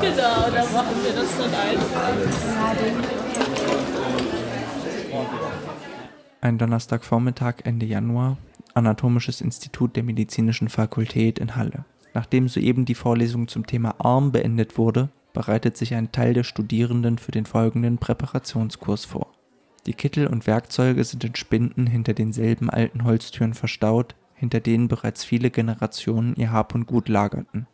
Genau, da machen wir das dann einfach. Ein Donnerstagvormittag Ende Januar, Anatomisches Institut der Medizinischen Fakultät in Halle. Nachdem soeben die Vorlesung zum Thema Arm beendet wurde, bereitet sich ein Teil der Studierenden für den folgenden Präparationskurs vor. Die Kittel und Werkzeuge sind in Spinden hinter denselben alten Holztüren verstaut, hinter denen bereits viele Generationen ihr Hab und Gut lagerten.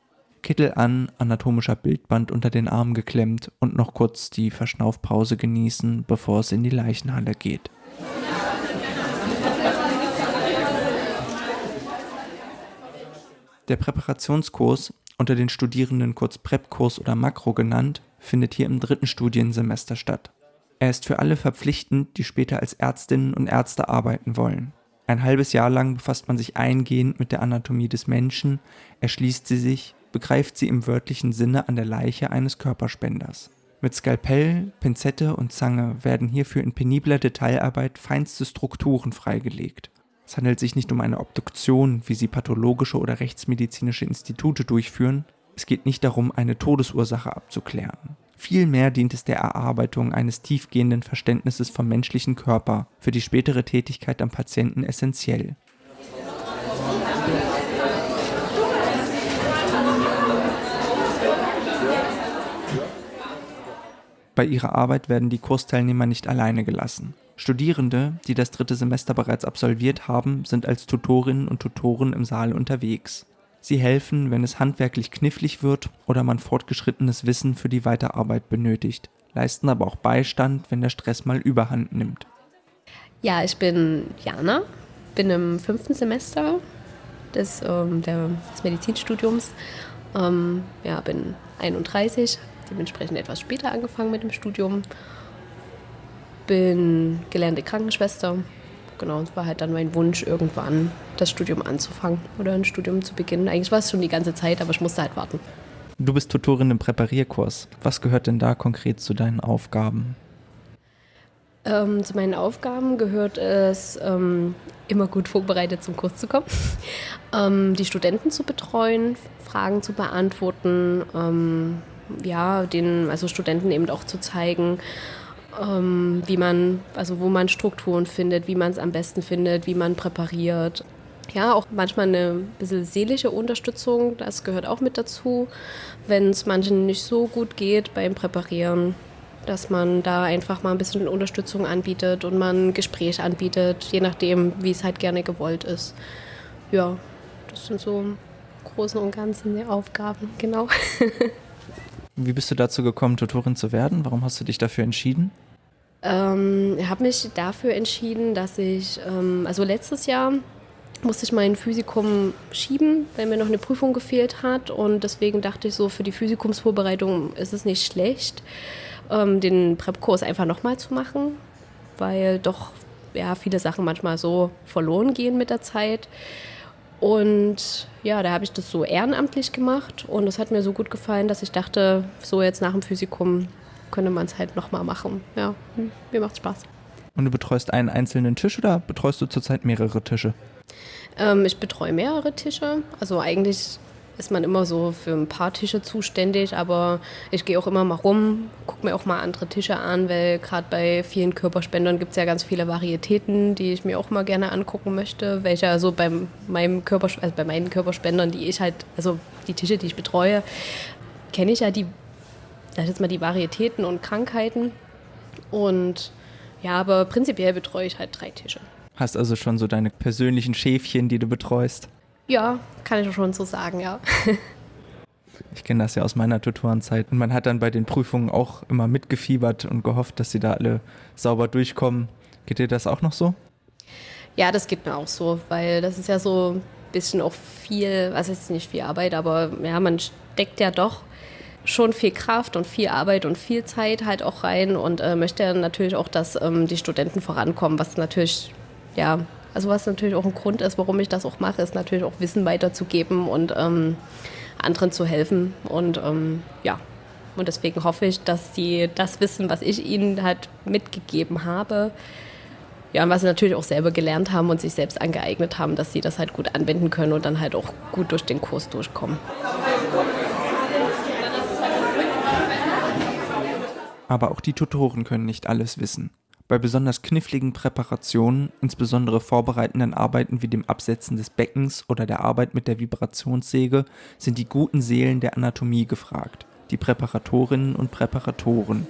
Kittel an, anatomischer Bildband unter den Arm geklemmt und noch kurz die Verschnaufpause genießen, bevor es in die Leichenhalle geht. Der Präparationskurs, unter den Studierenden kurz Prep-Kurs oder Makro genannt, findet hier im dritten Studiensemester statt. Er ist für alle verpflichtend, die später als Ärztinnen und Ärzte arbeiten wollen. Ein halbes Jahr lang befasst man sich eingehend mit der Anatomie des Menschen, erschließt sie sich, begreift sie im wörtlichen Sinne an der Leiche eines Körperspenders. Mit Skalpell, Pinzette und Zange werden hierfür in penibler Detailarbeit feinste Strukturen freigelegt. Es handelt sich nicht um eine Obduktion, wie sie pathologische oder rechtsmedizinische Institute durchführen. Es geht nicht darum, eine Todesursache abzuklären. Vielmehr dient es der Erarbeitung eines tiefgehenden Verständnisses vom menschlichen Körper, für die spätere Tätigkeit am Patienten essentiell. Bei ihrer Arbeit werden die Kursteilnehmer nicht alleine gelassen. Studierende, die das dritte Semester bereits absolviert haben, sind als Tutorinnen und Tutoren im Saal unterwegs. Sie helfen, wenn es handwerklich knifflig wird oder man fortgeschrittenes Wissen für die Weiterarbeit benötigt, leisten aber auch Beistand, wenn der Stress mal überhand nimmt. Ja, ich bin Jana, bin im fünften Semester des, ähm, des Medizinstudiums. Ähm, ja, bin 31, dementsprechend etwas später angefangen mit dem Studium. Bin gelernte Krankenschwester. Genau, es war halt dann mein Wunsch, irgendwann das Studium anzufangen oder ein Studium zu beginnen. Eigentlich war es schon die ganze Zeit, aber ich musste halt warten. Du bist Tutorin im Präparierkurs. Was gehört denn da konkret zu deinen Aufgaben? Ähm, zu meinen Aufgaben gehört es, ähm, immer gut vorbereitet zum Kurs zu kommen, ähm, die Studenten zu betreuen, Fragen zu beantworten, ähm, ja, den also Studenten eben auch zu zeigen, ähm, wie man, also wo man Strukturen findet, wie man es am besten findet, wie man präpariert. Ja, auch manchmal eine bisschen seelische Unterstützung, das gehört auch mit dazu, wenn es manchen nicht so gut geht beim Präparieren, dass man da einfach mal ein bisschen Unterstützung anbietet und man ein Gespräch anbietet, je nachdem, wie es halt gerne gewollt ist. Ja, das sind so im Großen und Ganzen die Aufgaben, genau. Wie bist du dazu gekommen, Tutorin zu werden? Warum hast du dich dafür entschieden? Ähm, ich habe mich dafür entschieden, dass ich, ähm, also letztes Jahr musste ich mein Physikum schieben, weil mir noch eine Prüfung gefehlt hat. Und deswegen dachte ich so, für die Physikumsvorbereitung ist es nicht schlecht, ähm, den Prep-Kurs einfach nochmal zu machen, weil doch ja, viele Sachen manchmal so verloren gehen mit der Zeit. Und ja, da habe ich das so ehrenamtlich gemacht und es hat mir so gut gefallen, dass ich dachte, so jetzt nach dem Physikum könnte man es halt nochmal machen. Ja, hm, mir macht Spaß. Und du betreust einen einzelnen Tisch oder betreust du zurzeit mehrere Tische? Ähm, ich betreue mehrere Tische. Also eigentlich ist man immer so für ein paar Tische zuständig, aber ich gehe auch immer mal rum, gucke mir auch mal andere Tische an, weil gerade bei vielen Körperspendern gibt es ja ganz viele Varietäten, die ich mir auch mal gerne angucken möchte, welche also bei meinem Körper, also bei meinen Körperspendern, die ich halt, also die Tische, die ich betreue, kenne ich ja die, das jetzt mal die Varietäten und Krankheiten und ja, aber prinzipiell betreue ich halt drei Tische. Hast also schon so deine persönlichen Schäfchen, die du betreust? Ja, kann ich schon so sagen, ja. Ich kenne das ja aus meiner Tutorenzeit. Und man hat dann bei den Prüfungen auch immer mitgefiebert und gehofft, dass sie da alle sauber durchkommen. Geht dir das auch noch so? Ja, das geht mir auch so, weil das ist ja so ein bisschen auch viel, was ist nicht viel Arbeit, aber ja, man steckt ja doch schon viel Kraft und viel Arbeit und viel Zeit halt auch rein und äh, möchte natürlich auch, dass ähm, die Studenten vorankommen, was natürlich ja also was natürlich auch ein Grund ist, warum ich das auch mache, ist natürlich auch Wissen weiterzugeben und ähm, anderen zu helfen. Und ähm, ja, und deswegen hoffe ich, dass sie das Wissen, was ich ihnen halt mitgegeben habe, ja, und was sie natürlich auch selber gelernt haben und sich selbst angeeignet haben, dass sie das halt gut anwenden können und dann halt auch gut durch den Kurs durchkommen. Aber auch die Tutoren können nicht alles wissen. Bei besonders kniffligen Präparationen, insbesondere vorbereitenden Arbeiten wie dem Absetzen des Beckens oder der Arbeit mit der Vibrationssäge, sind die guten Seelen der Anatomie gefragt, die Präparatorinnen und Präparatoren.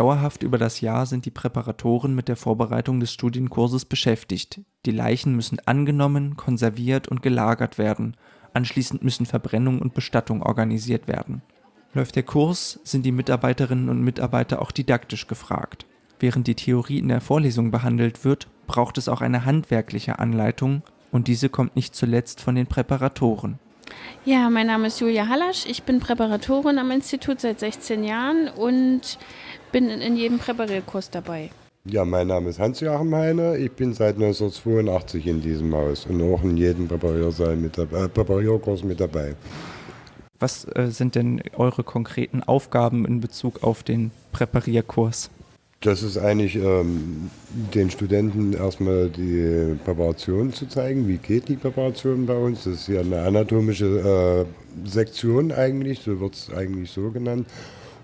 Dauerhaft über das Jahr sind die Präparatoren mit der Vorbereitung des Studienkurses beschäftigt. Die Leichen müssen angenommen, konserviert und gelagert werden. Anschließend müssen Verbrennung und Bestattung organisiert werden. Läuft der Kurs, sind die Mitarbeiterinnen und Mitarbeiter auch didaktisch gefragt. Während die Theorie in der Vorlesung behandelt wird, braucht es auch eine handwerkliche Anleitung und diese kommt nicht zuletzt von den Präparatoren. Ja, mein Name ist Julia Hallasch. Ich bin Präparatorin am Institut seit 16 Jahren und bin in jedem Präparierkurs dabei. Ja, mein Name ist Hans-Joachim Heine. Ich bin seit 1982 in diesem Haus und auch in jedem Präpariersaal mit dabei, äh, Präparierkurs mit dabei. Was äh, sind denn eure konkreten Aufgaben in Bezug auf den Präparierkurs? Das ist eigentlich ähm, den Studenten erstmal die Präparation zu zeigen. Wie geht die Präparation bei uns? Das ist ja eine anatomische äh, Sektion eigentlich, so wird es eigentlich so genannt.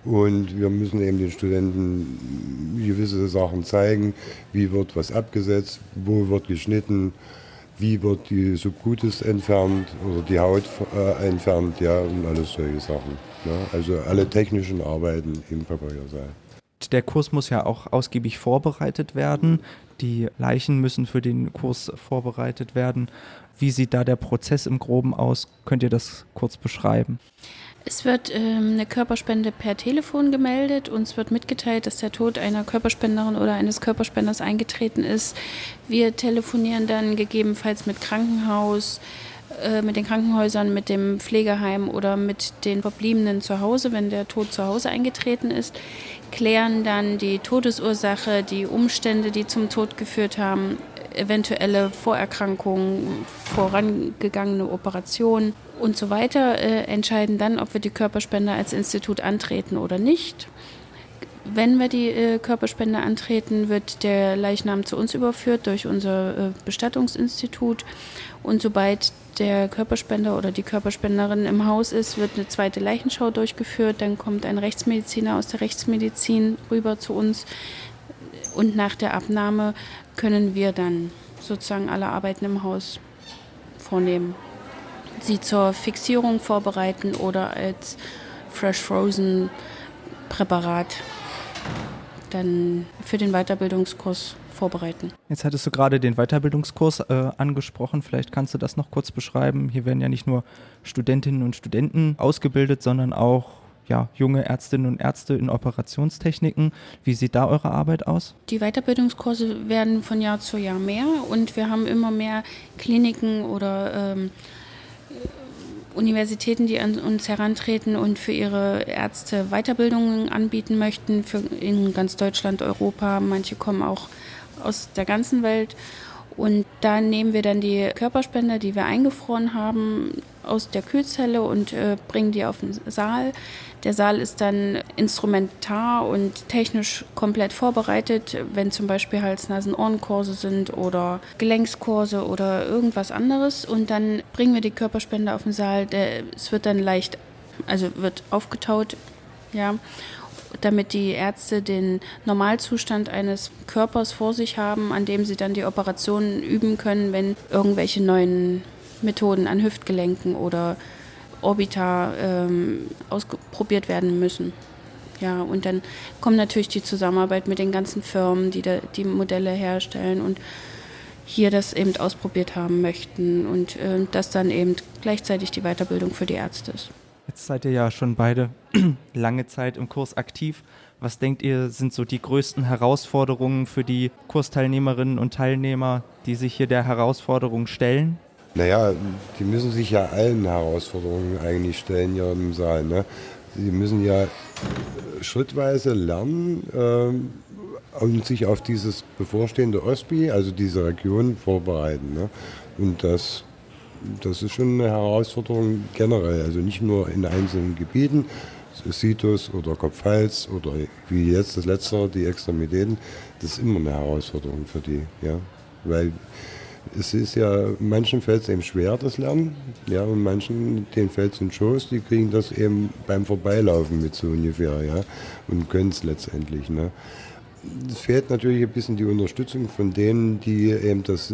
Und wir müssen eben den Studenten gewisse Sachen zeigen, wie wird was abgesetzt, wo wird geschnitten, wie wird die Subcutis entfernt oder die Haut äh, entfernt, ja, und alles solche Sachen. Ja. Ne? Also alle technischen Arbeiten im Präpariersaal. Der Kurs muss ja auch ausgiebig vorbereitet werden. Die Leichen müssen für den Kurs vorbereitet werden. Wie sieht da der Prozess im Groben aus? Könnt ihr das kurz beschreiben? Es wird ähm, eine Körperspende per Telefon gemeldet. Uns wird mitgeteilt, dass der Tod einer Körperspenderin oder eines Körperspenders eingetreten ist. Wir telefonieren dann gegebenenfalls mit Krankenhaus, äh, mit den Krankenhäusern, mit dem Pflegeheim oder mit den Verbliebenen zu Hause, wenn der Tod zu Hause eingetreten ist, klären dann die Todesursache, die Umstände, die zum Tod geführt haben, eventuelle Vorerkrankungen, vorangegangene Operationen und so weiter, äh, entscheiden dann, ob wir die Körperspende als Institut antreten oder nicht. Wenn wir die äh, Körperspende antreten, wird der Leichnam zu uns überführt durch unser äh, Bestattungsinstitut. Und sobald der Körperspender oder die Körperspenderin im Haus ist, wird eine zweite Leichenschau durchgeführt. Dann kommt ein Rechtsmediziner aus der Rechtsmedizin rüber zu uns. Und nach der Abnahme können wir dann sozusagen alle Arbeiten im Haus vornehmen. Sie zur Fixierung vorbereiten oder als Fresh Frozen Präparat dann für den Weiterbildungskurs vorbereiten. Jetzt hattest du gerade den Weiterbildungskurs äh, angesprochen. Vielleicht kannst du das noch kurz beschreiben. Hier werden ja nicht nur Studentinnen und Studenten ausgebildet, sondern auch ja, junge Ärztinnen und Ärzte in Operationstechniken. Wie sieht da eure Arbeit aus? Die Weiterbildungskurse werden von Jahr zu Jahr mehr und wir haben immer mehr Kliniken oder ähm, Universitäten, die an uns herantreten und für ihre Ärzte Weiterbildungen anbieten möchten, für in ganz Deutschland, Europa. Manche kommen auch aus der ganzen Welt. Und da nehmen wir dann die Körperspender, die wir eingefroren haben, aus der Kühlzelle und äh, bringen die auf den Saal. Der Saal ist dann instrumentar und technisch komplett vorbereitet, wenn zum Beispiel Hals-Nasen-Ohrenkurse sind oder Gelenkskurse oder irgendwas anderes. Und dann bringen wir die Körperspende auf den Saal. Der, es wird dann leicht, also wird aufgetaut, ja damit die Ärzte den Normalzustand eines Körpers vor sich haben, an dem sie dann die Operationen üben können, wenn irgendwelche neuen Methoden an Hüftgelenken oder Orbita ähm, ausprobiert werden müssen. Ja, und dann kommt natürlich die Zusammenarbeit mit den ganzen Firmen, die da, die Modelle herstellen und hier das eben ausprobiert haben möchten und äh, das dann eben gleichzeitig die Weiterbildung für die Ärzte ist. Jetzt seid ihr ja schon beide lange Zeit im Kurs aktiv. Was denkt ihr, sind so die größten Herausforderungen für die Kursteilnehmerinnen und Teilnehmer, die sich hier der Herausforderung stellen? Naja, die müssen sich ja allen Herausforderungen eigentlich stellen hier im Saal. Ne? Sie müssen ja schrittweise lernen äh, und sich auf dieses bevorstehende OSPI, also diese Region, vorbereiten. Ne? Und das das ist schon eine Herausforderung generell, also nicht nur in einzelnen Gebieten, Situs oder Kopf-Hals oder wie jetzt das letzte, die Extremitäten, das ist immer eine Herausforderung für die. Ja? Weil es ist ja, manchen fällt es eben schwer, das Lernen, ja, und manchen, denen fällt es in Schoß, die kriegen das eben beim Vorbeilaufen mit so ungefähr, ja, und können es letztendlich, ne. Es fehlt natürlich ein bisschen die Unterstützung von denen, die eben das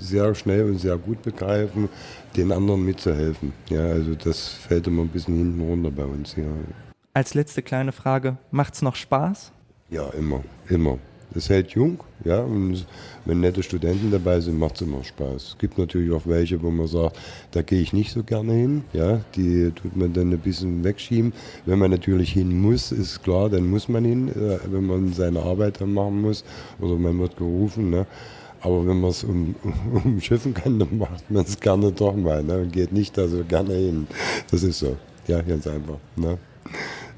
sehr schnell und sehr gut begreifen, den anderen mitzuhelfen. Ja, also das fällt immer ein bisschen hinten runter bei uns. Ja. Als letzte kleine Frage, macht es noch Spaß? Ja, immer, immer. Es hält jung, ja, und wenn nette Studenten dabei sind, macht es immer Spaß. Es gibt natürlich auch welche, wo man sagt, da gehe ich nicht so gerne hin, ja, die tut man dann ein bisschen wegschieben. Wenn man natürlich hin muss, ist klar, dann muss man hin, äh, wenn man seine Arbeit dann machen muss oder man wird gerufen, ne. Aber wenn man es um, umschiffen kann, dann macht man es gerne doch mal ne? und geht nicht da so gerne hin. Das ist so. Ja, ganz einfach. Ne?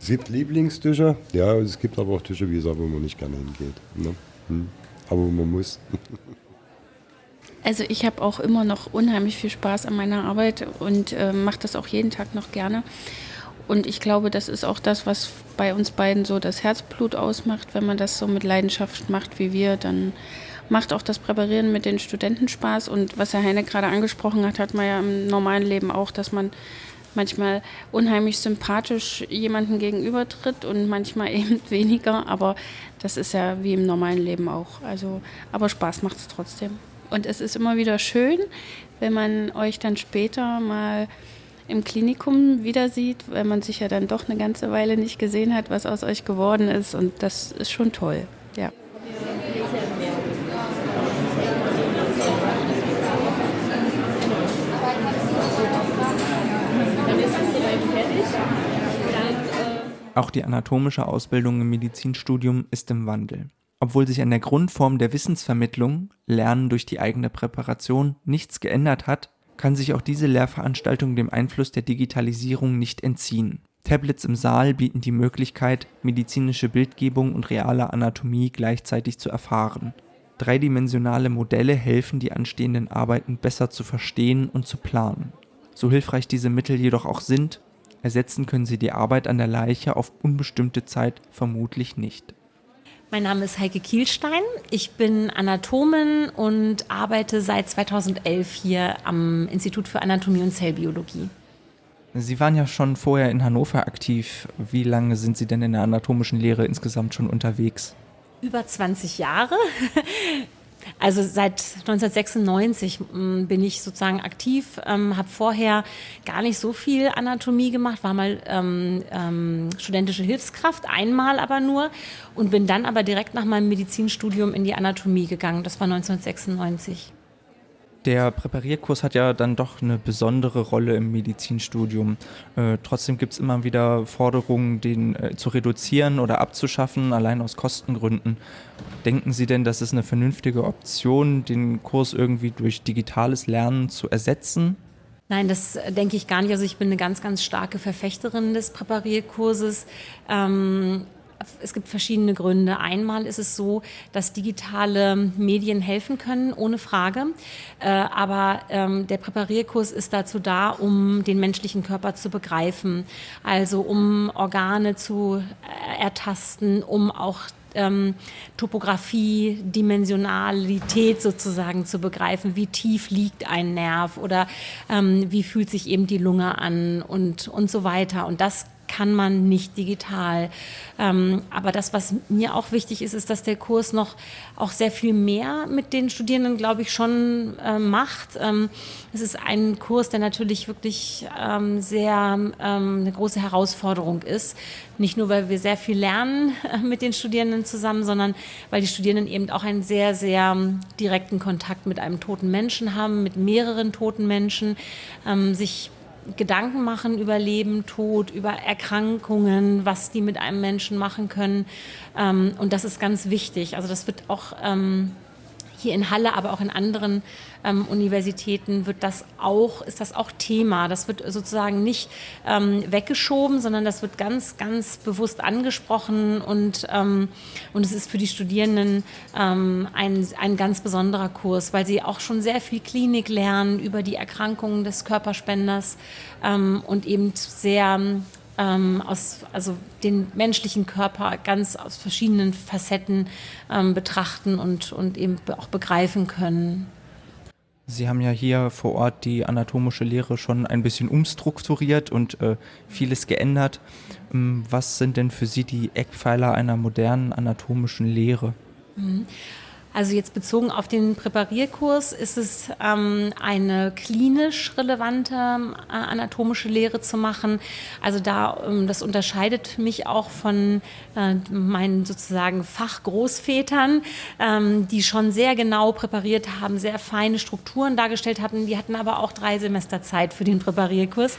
Es gibt Lieblingstische, ja, es gibt aber auch Tische, wie gesagt, wo man nicht gerne hingeht. Ne? Hm. Aber man muss. Also ich habe auch immer noch unheimlich viel Spaß an meiner Arbeit und äh, mache das auch jeden Tag noch gerne. Und ich glaube, das ist auch das, was bei uns beiden so das Herzblut ausmacht. Wenn man das so mit Leidenschaft macht wie wir, dann macht auch das Präparieren mit den Studenten Spaß. Und was Herr Heine gerade angesprochen hat, hat man ja im normalen Leben auch, dass man manchmal unheimlich sympathisch jemanden gegenübertritt und manchmal eben weniger. Aber das ist ja wie im normalen Leben auch. Also, aber Spaß macht es trotzdem. Und es ist immer wieder schön, wenn man euch dann später mal im Klinikum wieder sieht, weil man sich ja dann doch eine ganze Weile nicht gesehen hat, was aus euch geworden ist. Und das ist schon toll. Ja. Auch die anatomische Ausbildung im Medizinstudium ist im Wandel. Obwohl sich an der Grundform der Wissensvermittlung, Lernen durch die eigene Präparation, nichts geändert hat, kann sich auch diese Lehrveranstaltung dem Einfluss der Digitalisierung nicht entziehen. Tablets im Saal bieten die Möglichkeit, medizinische Bildgebung und reale Anatomie gleichzeitig zu erfahren. Dreidimensionale Modelle helfen, die anstehenden Arbeiten besser zu verstehen und zu planen. So hilfreich diese Mittel jedoch auch sind, Ersetzen können sie die Arbeit an der Leiche auf unbestimmte Zeit vermutlich nicht. Mein Name ist Heike Kielstein. Ich bin Anatomin und arbeite seit 2011 hier am Institut für Anatomie und Zellbiologie. Sie waren ja schon vorher in Hannover aktiv. Wie lange sind Sie denn in der anatomischen Lehre insgesamt schon unterwegs? Über 20 Jahre. Also seit 1996 mm, bin ich sozusagen aktiv, ähm, habe vorher gar nicht so viel Anatomie gemacht, war mal ähm, ähm, studentische Hilfskraft, einmal aber nur und bin dann aber direkt nach meinem Medizinstudium in die Anatomie gegangen. Das war 1996 der Präparierkurs hat ja dann doch eine besondere Rolle im Medizinstudium. Äh, trotzdem gibt es immer wieder Forderungen, den äh, zu reduzieren oder abzuschaffen, allein aus Kostengründen. Denken Sie denn, das ist eine vernünftige Option, den Kurs irgendwie durch digitales Lernen zu ersetzen? Nein, das äh, denke ich gar nicht. Also ich bin eine ganz, ganz starke Verfechterin des Präparierkurses. Ähm, es gibt verschiedene Gründe. Einmal ist es so, dass digitale Medien helfen können, ohne Frage. Äh, aber ähm, der Präparierkurs ist dazu da, um den menschlichen Körper zu begreifen. Also um Organe zu äh, ertasten, um auch ähm, Topografie, Dimensionalität sozusagen zu begreifen. Wie tief liegt ein Nerv oder ähm, wie fühlt sich eben die Lunge an und, und so weiter. Und das kann man nicht digital. Ähm, aber das, was mir auch wichtig ist, ist, dass der Kurs noch auch sehr viel mehr mit den Studierenden, glaube ich, schon äh, macht. Ähm, es ist ein Kurs, der natürlich wirklich ähm, sehr ähm, eine große Herausforderung ist. Nicht nur, weil wir sehr viel lernen äh, mit den Studierenden zusammen, sondern weil die Studierenden eben auch einen sehr, sehr ähm, direkten Kontakt mit einem toten Menschen haben, mit mehreren toten Menschen, ähm, sich Gedanken machen über Leben, Tod, über Erkrankungen, was die mit einem Menschen machen können. Ähm, und das ist ganz wichtig. Also das wird auch ähm, hier in Halle, aber auch in anderen ähm, Universitäten wird das auch, ist das auch Thema. Das wird sozusagen nicht ähm, weggeschoben, sondern das wird ganz, ganz bewusst angesprochen und, ähm, und es ist für die Studierenden ähm, ein, ein ganz besonderer Kurs, weil sie auch schon sehr viel Klinik lernen über die Erkrankungen des Körperspenders ähm, und eben sehr ähm, aus, also den menschlichen Körper ganz aus verschiedenen Facetten ähm, betrachten und, und eben auch begreifen können. Sie haben ja hier vor Ort die anatomische Lehre schon ein bisschen umstrukturiert und äh, vieles geändert. Ähm, was sind denn für Sie die Eckpfeiler einer modernen anatomischen Lehre? Mhm. Also jetzt bezogen auf den Präparierkurs ist es ähm, eine klinisch relevante äh, anatomische Lehre zu machen. Also da, ähm, das unterscheidet mich auch von äh, meinen sozusagen Fachgroßvätern, ähm, die schon sehr genau präpariert haben, sehr feine Strukturen dargestellt hatten. Die hatten aber auch drei Semester Zeit für den Präparierkurs.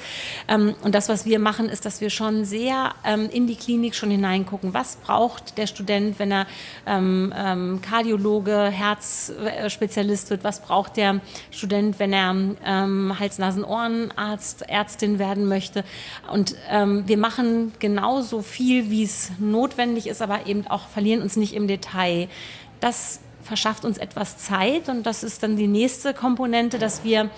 Ähm, und das, was wir machen, ist, dass wir schon sehr ähm, in die Klinik schon hineingucken. Was braucht der Student, wenn er ähm, Kardiologe Kardiologe, Herzspezialist wird, was braucht der Student, wenn er ähm, Hals-Nasen-Ohrenarzt, Ärztin werden möchte. Und ähm, wir machen genauso viel, wie es notwendig ist, aber eben auch verlieren uns nicht im Detail. Das verschafft uns etwas Zeit und das ist dann die nächste Komponente, dass wir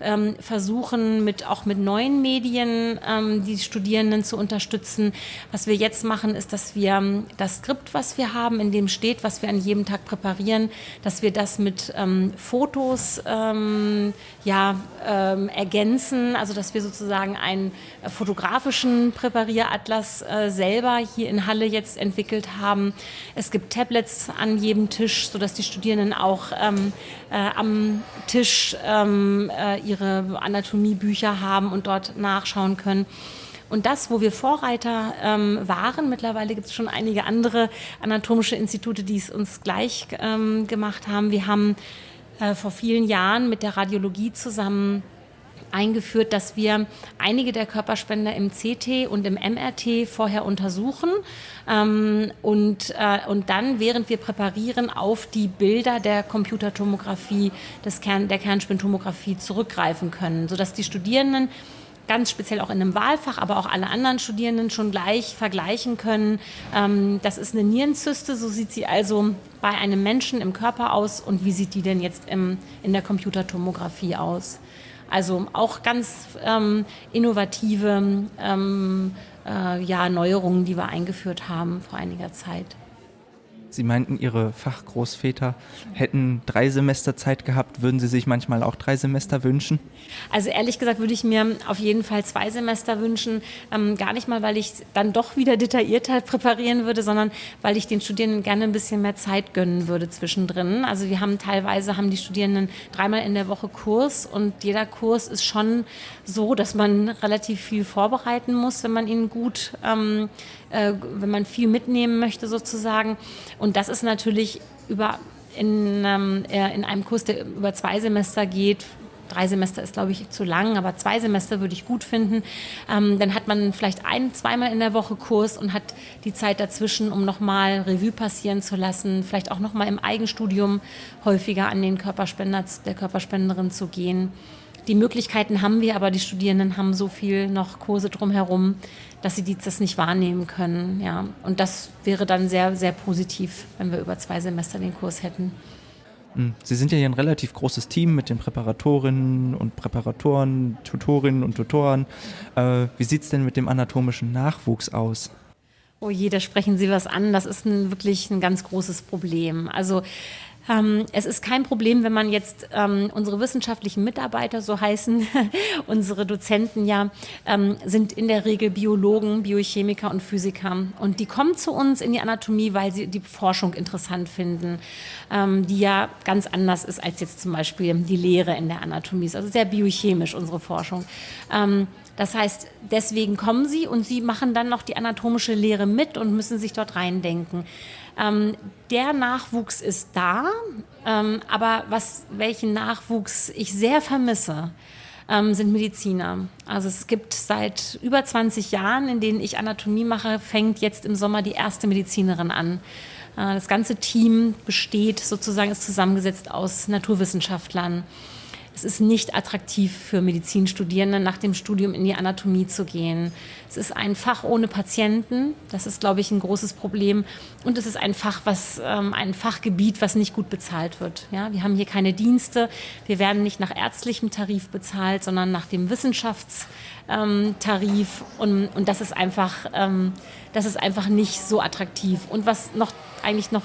ähm, versuchen, mit, auch mit neuen Medien ähm, die Studierenden zu unterstützen. Was wir jetzt machen, ist, dass wir ähm, das Skript, was wir haben, in dem steht, was wir an jedem Tag präparieren, dass wir das mit ähm, Fotos ähm, ja, ähm, ergänzen, also dass wir sozusagen einen fotografischen Präparieratlas äh, selber hier in Halle jetzt entwickelt haben. Es gibt Tablets an jedem Tisch, sodass die Studierenden auch äh, am Tisch äh, ihre Anatomiebücher haben und dort nachschauen können. Und das, wo wir Vorreiter ähm, waren, mittlerweile gibt es schon einige andere anatomische Institute, die es uns gleich ähm, gemacht haben. Wir haben äh, vor vielen Jahren mit der Radiologie zusammen eingeführt, dass wir einige der Körperspender im CT und im MRT vorher untersuchen ähm, und, äh, und dann, während wir präparieren, auf die Bilder der Computertomographie, des Kern, der Kernspintomographie zurückgreifen können, sodass die Studierenden ganz speziell auch in einem Wahlfach, aber auch alle anderen Studierenden schon gleich vergleichen können. Ähm, das ist eine Nierenzyste, so sieht sie also bei einem Menschen im Körper aus und wie sieht die denn jetzt in der Computertomographie aus. Also auch ganz ähm, innovative ähm, äh, ja, Neuerungen, die wir eingeführt haben vor einiger Zeit. Sie meinten, Ihre Fachgroßväter hätten drei Semester Zeit gehabt. Würden Sie sich manchmal auch drei Semester wünschen? Also ehrlich gesagt würde ich mir auf jeden Fall zwei Semester wünschen. Ähm, gar nicht mal, weil ich dann doch wieder detaillierter präparieren würde, sondern weil ich den Studierenden gerne ein bisschen mehr Zeit gönnen würde zwischendrin. Also wir haben teilweise haben die Studierenden dreimal in der Woche Kurs und jeder Kurs ist schon so, dass man relativ viel vorbereiten muss, wenn man ihn gut ähm, äh, wenn man viel mitnehmen möchte sozusagen. Und das ist natürlich über in, ähm, in einem Kurs, der über zwei Semester geht, drei Semester ist, glaube ich, zu lang, aber zwei Semester würde ich gut finden. Ähm, dann hat man vielleicht ein, zweimal in der Woche Kurs und hat die Zeit dazwischen, um nochmal Revue passieren zu lassen, vielleicht auch nochmal im Eigenstudium häufiger an den Körperspender, der Körperspenderin zu gehen. Die Möglichkeiten haben wir, aber die Studierenden haben so viel noch Kurse drumherum, dass sie das nicht wahrnehmen können. Ja. Und das wäre dann sehr, sehr positiv, wenn wir über zwei Semester den Kurs hätten. Hm. Sie sind ja hier ein relativ großes Team mit den Präparatorinnen und Präparatoren, Tutorinnen und Tutoren. Äh, wie sieht es denn mit dem anatomischen Nachwuchs aus? Oh je, da sprechen Sie was an. Das ist ein, wirklich ein ganz großes Problem. Also ähm, es ist kein Problem, wenn man jetzt ähm, unsere wissenschaftlichen Mitarbeiter, so heißen unsere Dozenten ja, ähm, sind in der Regel Biologen, Biochemiker und Physiker. Und die kommen zu uns in die Anatomie, weil sie die Forschung interessant finden, ähm, die ja ganz anders ist als jetzt zum Beispiel die Lehre in der Anatomie. Also sehr biochemisch unsere Forschung. Ähm, das heißt, deswegen kommen sie und sie machen dann noch die anatomische Lehre mit und müssen sich dort reindenken. Ähm, der Nachwuchs ist da, ähm, aber was, welchen Nachwuchs ich sehr vermisse, ähm, sind Mediziner. Also es gibt seit über 20 Jahren, in denen ich Anatomie mache, fängt jetzt im Sommer die erste Medizinerin an. Äh, das ganze Team besteht sozusagen, ist zusammengesetzt aus Naturwissenschaftlern. Es ist nicht attraktiv für Medizinstudierende, nach dem Studium in die Anatomie zu gehen. Es ist ein Fach ohne Patienten. Das ist, glaube ich, ein großes Problem. Und es ist ein Fach, was, ähm, ein Fachgebiet, was nicht gut bezahlt wird. Ja, wir haben hier keine Dienste. Wir werden nicht nach ärztlichem Tarif bezahlt, sondern nach dem Wissenschaftstarif. Ähm, und, und das ist einfach, ähm, das ist einfach nicht so attraktiv. Und was noch eigentlich noch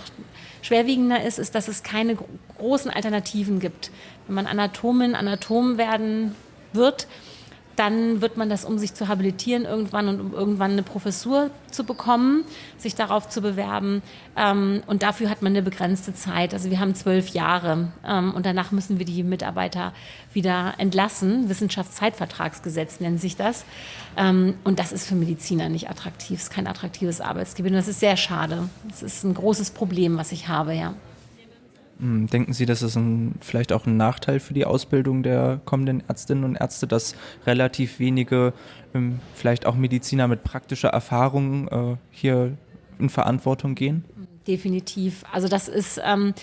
schwerwiegender ist, ist, dass es keine großen Alternativen gibt. Wenn man Anatomin, Anatom werden wird, dann wird man das, um sich zu habilitieren irgendwann und um irgendwann eine Professur zu bekommen, sich darauf zu bewerben. Ähm, und dafür hat man eine begrenzte Zeit. Also wir haben zwölf Jahre ähm, und danach müssen wir die Mitarbeiter wieder entlassen. Wissenschaftszeitvertragsgesetz nennt sich das. Ähm, und das ist für Mediziner nicht attraktiv. Es ist kein attraktives Arbeitsgebiet. Und das ist sehr schade. Das ist ein großes Problem, was ich habe, ja. Hm, denken Sie, das ist ein, vielleicht auch ein Nachteil für die Ausbildung der kommenden Ärztinnen und Ärzte, dass relativ wenige, ähm, vielleicht auch Mediziner mit praktischer Erfahrung äh, hier in Verantwortung gehen? Definitiv. Also das ist... Ähm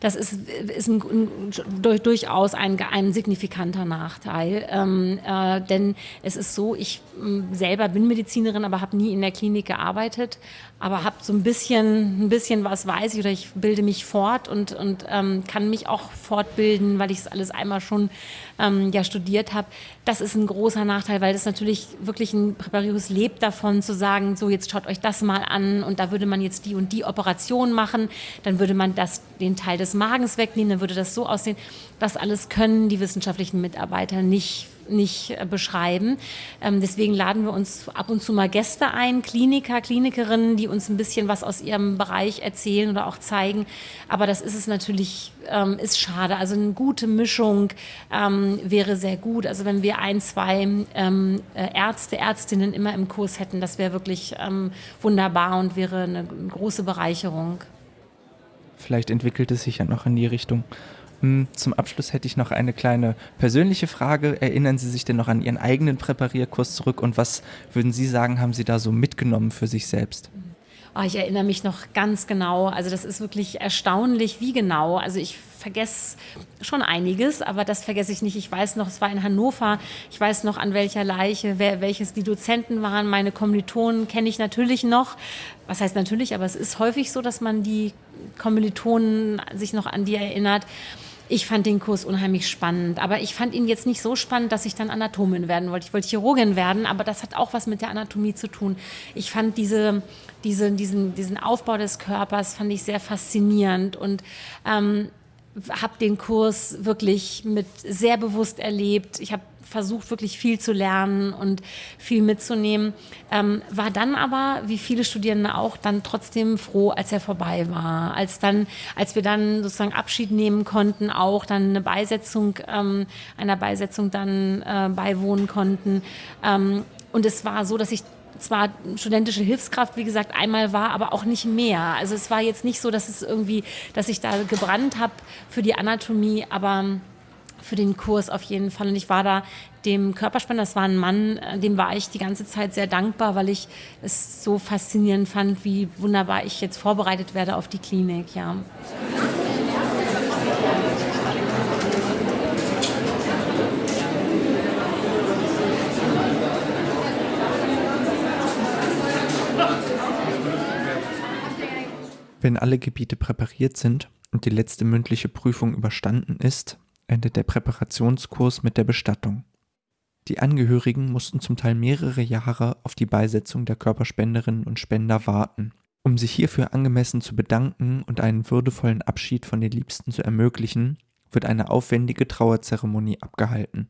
das ist, ist ein, ein, durchaus ein, ein signifikanter Nachteil. Ähm, äh, denn es ist so, ich äh, selber bin Medizinerin, aber habe nie in der Klinik gearbeitet, aber habe so ein bisschen, ein bisschen was weiß ich oder ich bilde mich fort und, und ähm, kann mich auch fortbilden, weil ich es alles einmal schon ähm, ja studiert habe. Das ist ein großer Nachteil, weil das natürlich wirklich ein Präparius lebt davon zu sagen, so jetzt schaut euch das mal an und da würde man jetzt die und die Operation machen, dann würde man das, den Teil des Magens wegnehmen, dann würde das so aussehen. Das alles können die wissenschaftlichen Mitarbeiter nicht nicht äh, beschreiben. Ähm, deswegen laden wir uns ab und zu mal Gäste ein, Kliniker, Klinikerinnen, die uns ein bisschen was aus ihrem Bereich erzählen oder auch zeigen. Aber das ist es natürlich, ähm, ist schade. Also eine gute Mischung ähm, wäre sehr gut. Also wenn wir ein, zwei äh, Ärzte, Ärztinnen immer im Kurs hätten, das wäre wirklich wunderbar und wäre eine große Bereicherung. Vielleicht entwickelt es sich ja noch in die Richtung. Zum Abschluss hätte ich noch eine kleine persönliche Frage. Erinnern Sie sich denn noch an Ihren eigenen Präparierkurs zurück und was würden Sie sagen, haben Sie da so mitgenommen für sich selbst? Oh, ich erinnere mich noch ganz genau. Also das ist wirklich erstaunlich, wie genau. Also ich vergesse schon einiges, aber das vergesse ich nicht. Ich weiß noch, es war in Hannover. Ich weiß noch, an welcher Leiche, wer, welches die Dozenten waren. Meine Kommilitonen kenne ich natürlich noch. Was heißt natürlich, aber es ist häufig so, dass man die Kommilitonen sich noch an die erinnert. Ich fand den Kurs unheimlich spannend, aber ich fand ihn jetzt nicht so spannend, dass ich dann Anatomin werden wollte. Ich wollte Chirurgin werden, aber das hat auch was mit der Anatomie zu tun. Ich fand diese, diese, diesen, diesen Aufbau des Körpers fand ich sehr faszinierend und ähm, habe den Kurs wirklich mit sehr bewusst erlebt. Ich habe versucht, wirklich viel zu lernen und viel mitzunehmen. Ähm, war dann aber, wie viele Studierende auch, dann trotzdem froh, als er vorbei war. Als dann, als wir dann sozusagen Abschied nehmen konnten, auch dann eine Beisetzung, ähm, einer Beisetzung dann äh, beiwohnen konnten. Ähm, und es war so, dass ich zwar studentische Hilfskraft, wie gesagt, einmal war, aber auch nicht mehr. Also es war jetzt nicht so, dass es irgendwie, dass ich da gebrannt habe für die Anatomie, aber für den Kurs auf jeden Fall. Und ich war da dem Körperspender, das war ein Mann, äh, dem war ich die ganze Zeit sehr dankbar, weil ich es so faszinierend fand, wie wunderbar ich jetzt vorbereitet werde auf die Klinik. Ja. Wenn alle Gebiete präpariert sind und die letzte mündliche Prüfung überstanden ist, endet der Präparationskurs mit der Bestattung. Die Angehörigen mussten zum Teil mehrere Jahre auf die Beisetzung der Körperspenderinnen und Spender warten. Um sich hierfür angemessen zu bedanken und einen würdevollen Abschied von den Liebsten zu ermöglichen, wird eine aufwendige Trauerzeremonie abgehalten.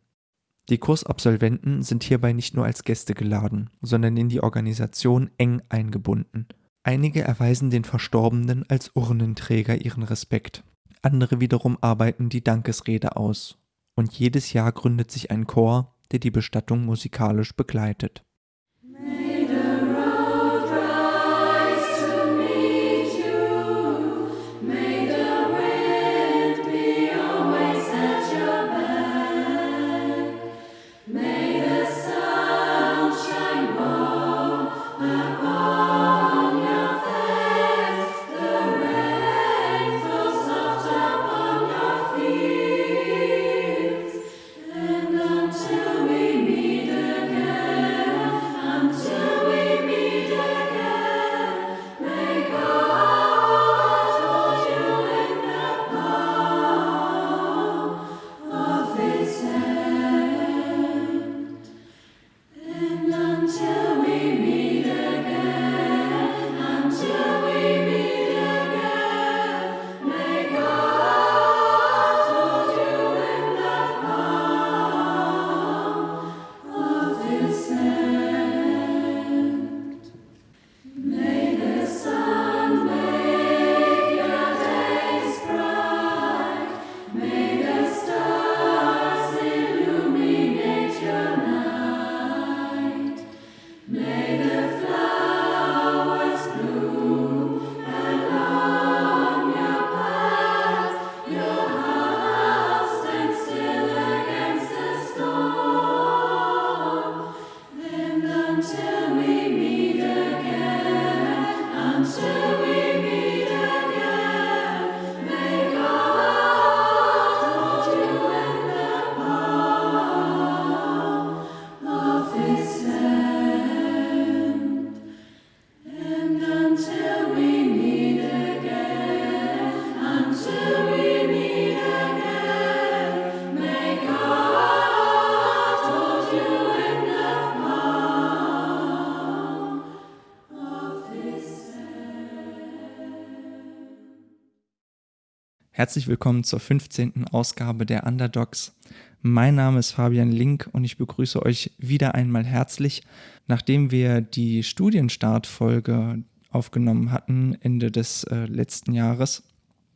Die Kursabsolventen sind hierbei nicht nur als Gäste geladen, sondern in die Organisation eng eingebunden. Einige erweisen den Verstorbenen als Urnenträger ihren Respekt andere wiederum arbeiten die Dankesrede aus. Und jedes Jahr gründet sich ein Chor, der die Bestattung musikalisch begleitet Herzlich willkommen zur 15. Ausgabe der Underdogs. Mein Name ist Fabian Link und ich begrüße euch wieder einmal herzlich. Nachdem wir die Studienstartfolge aufgenommen hatten, Ende des äh, letzten Jahres,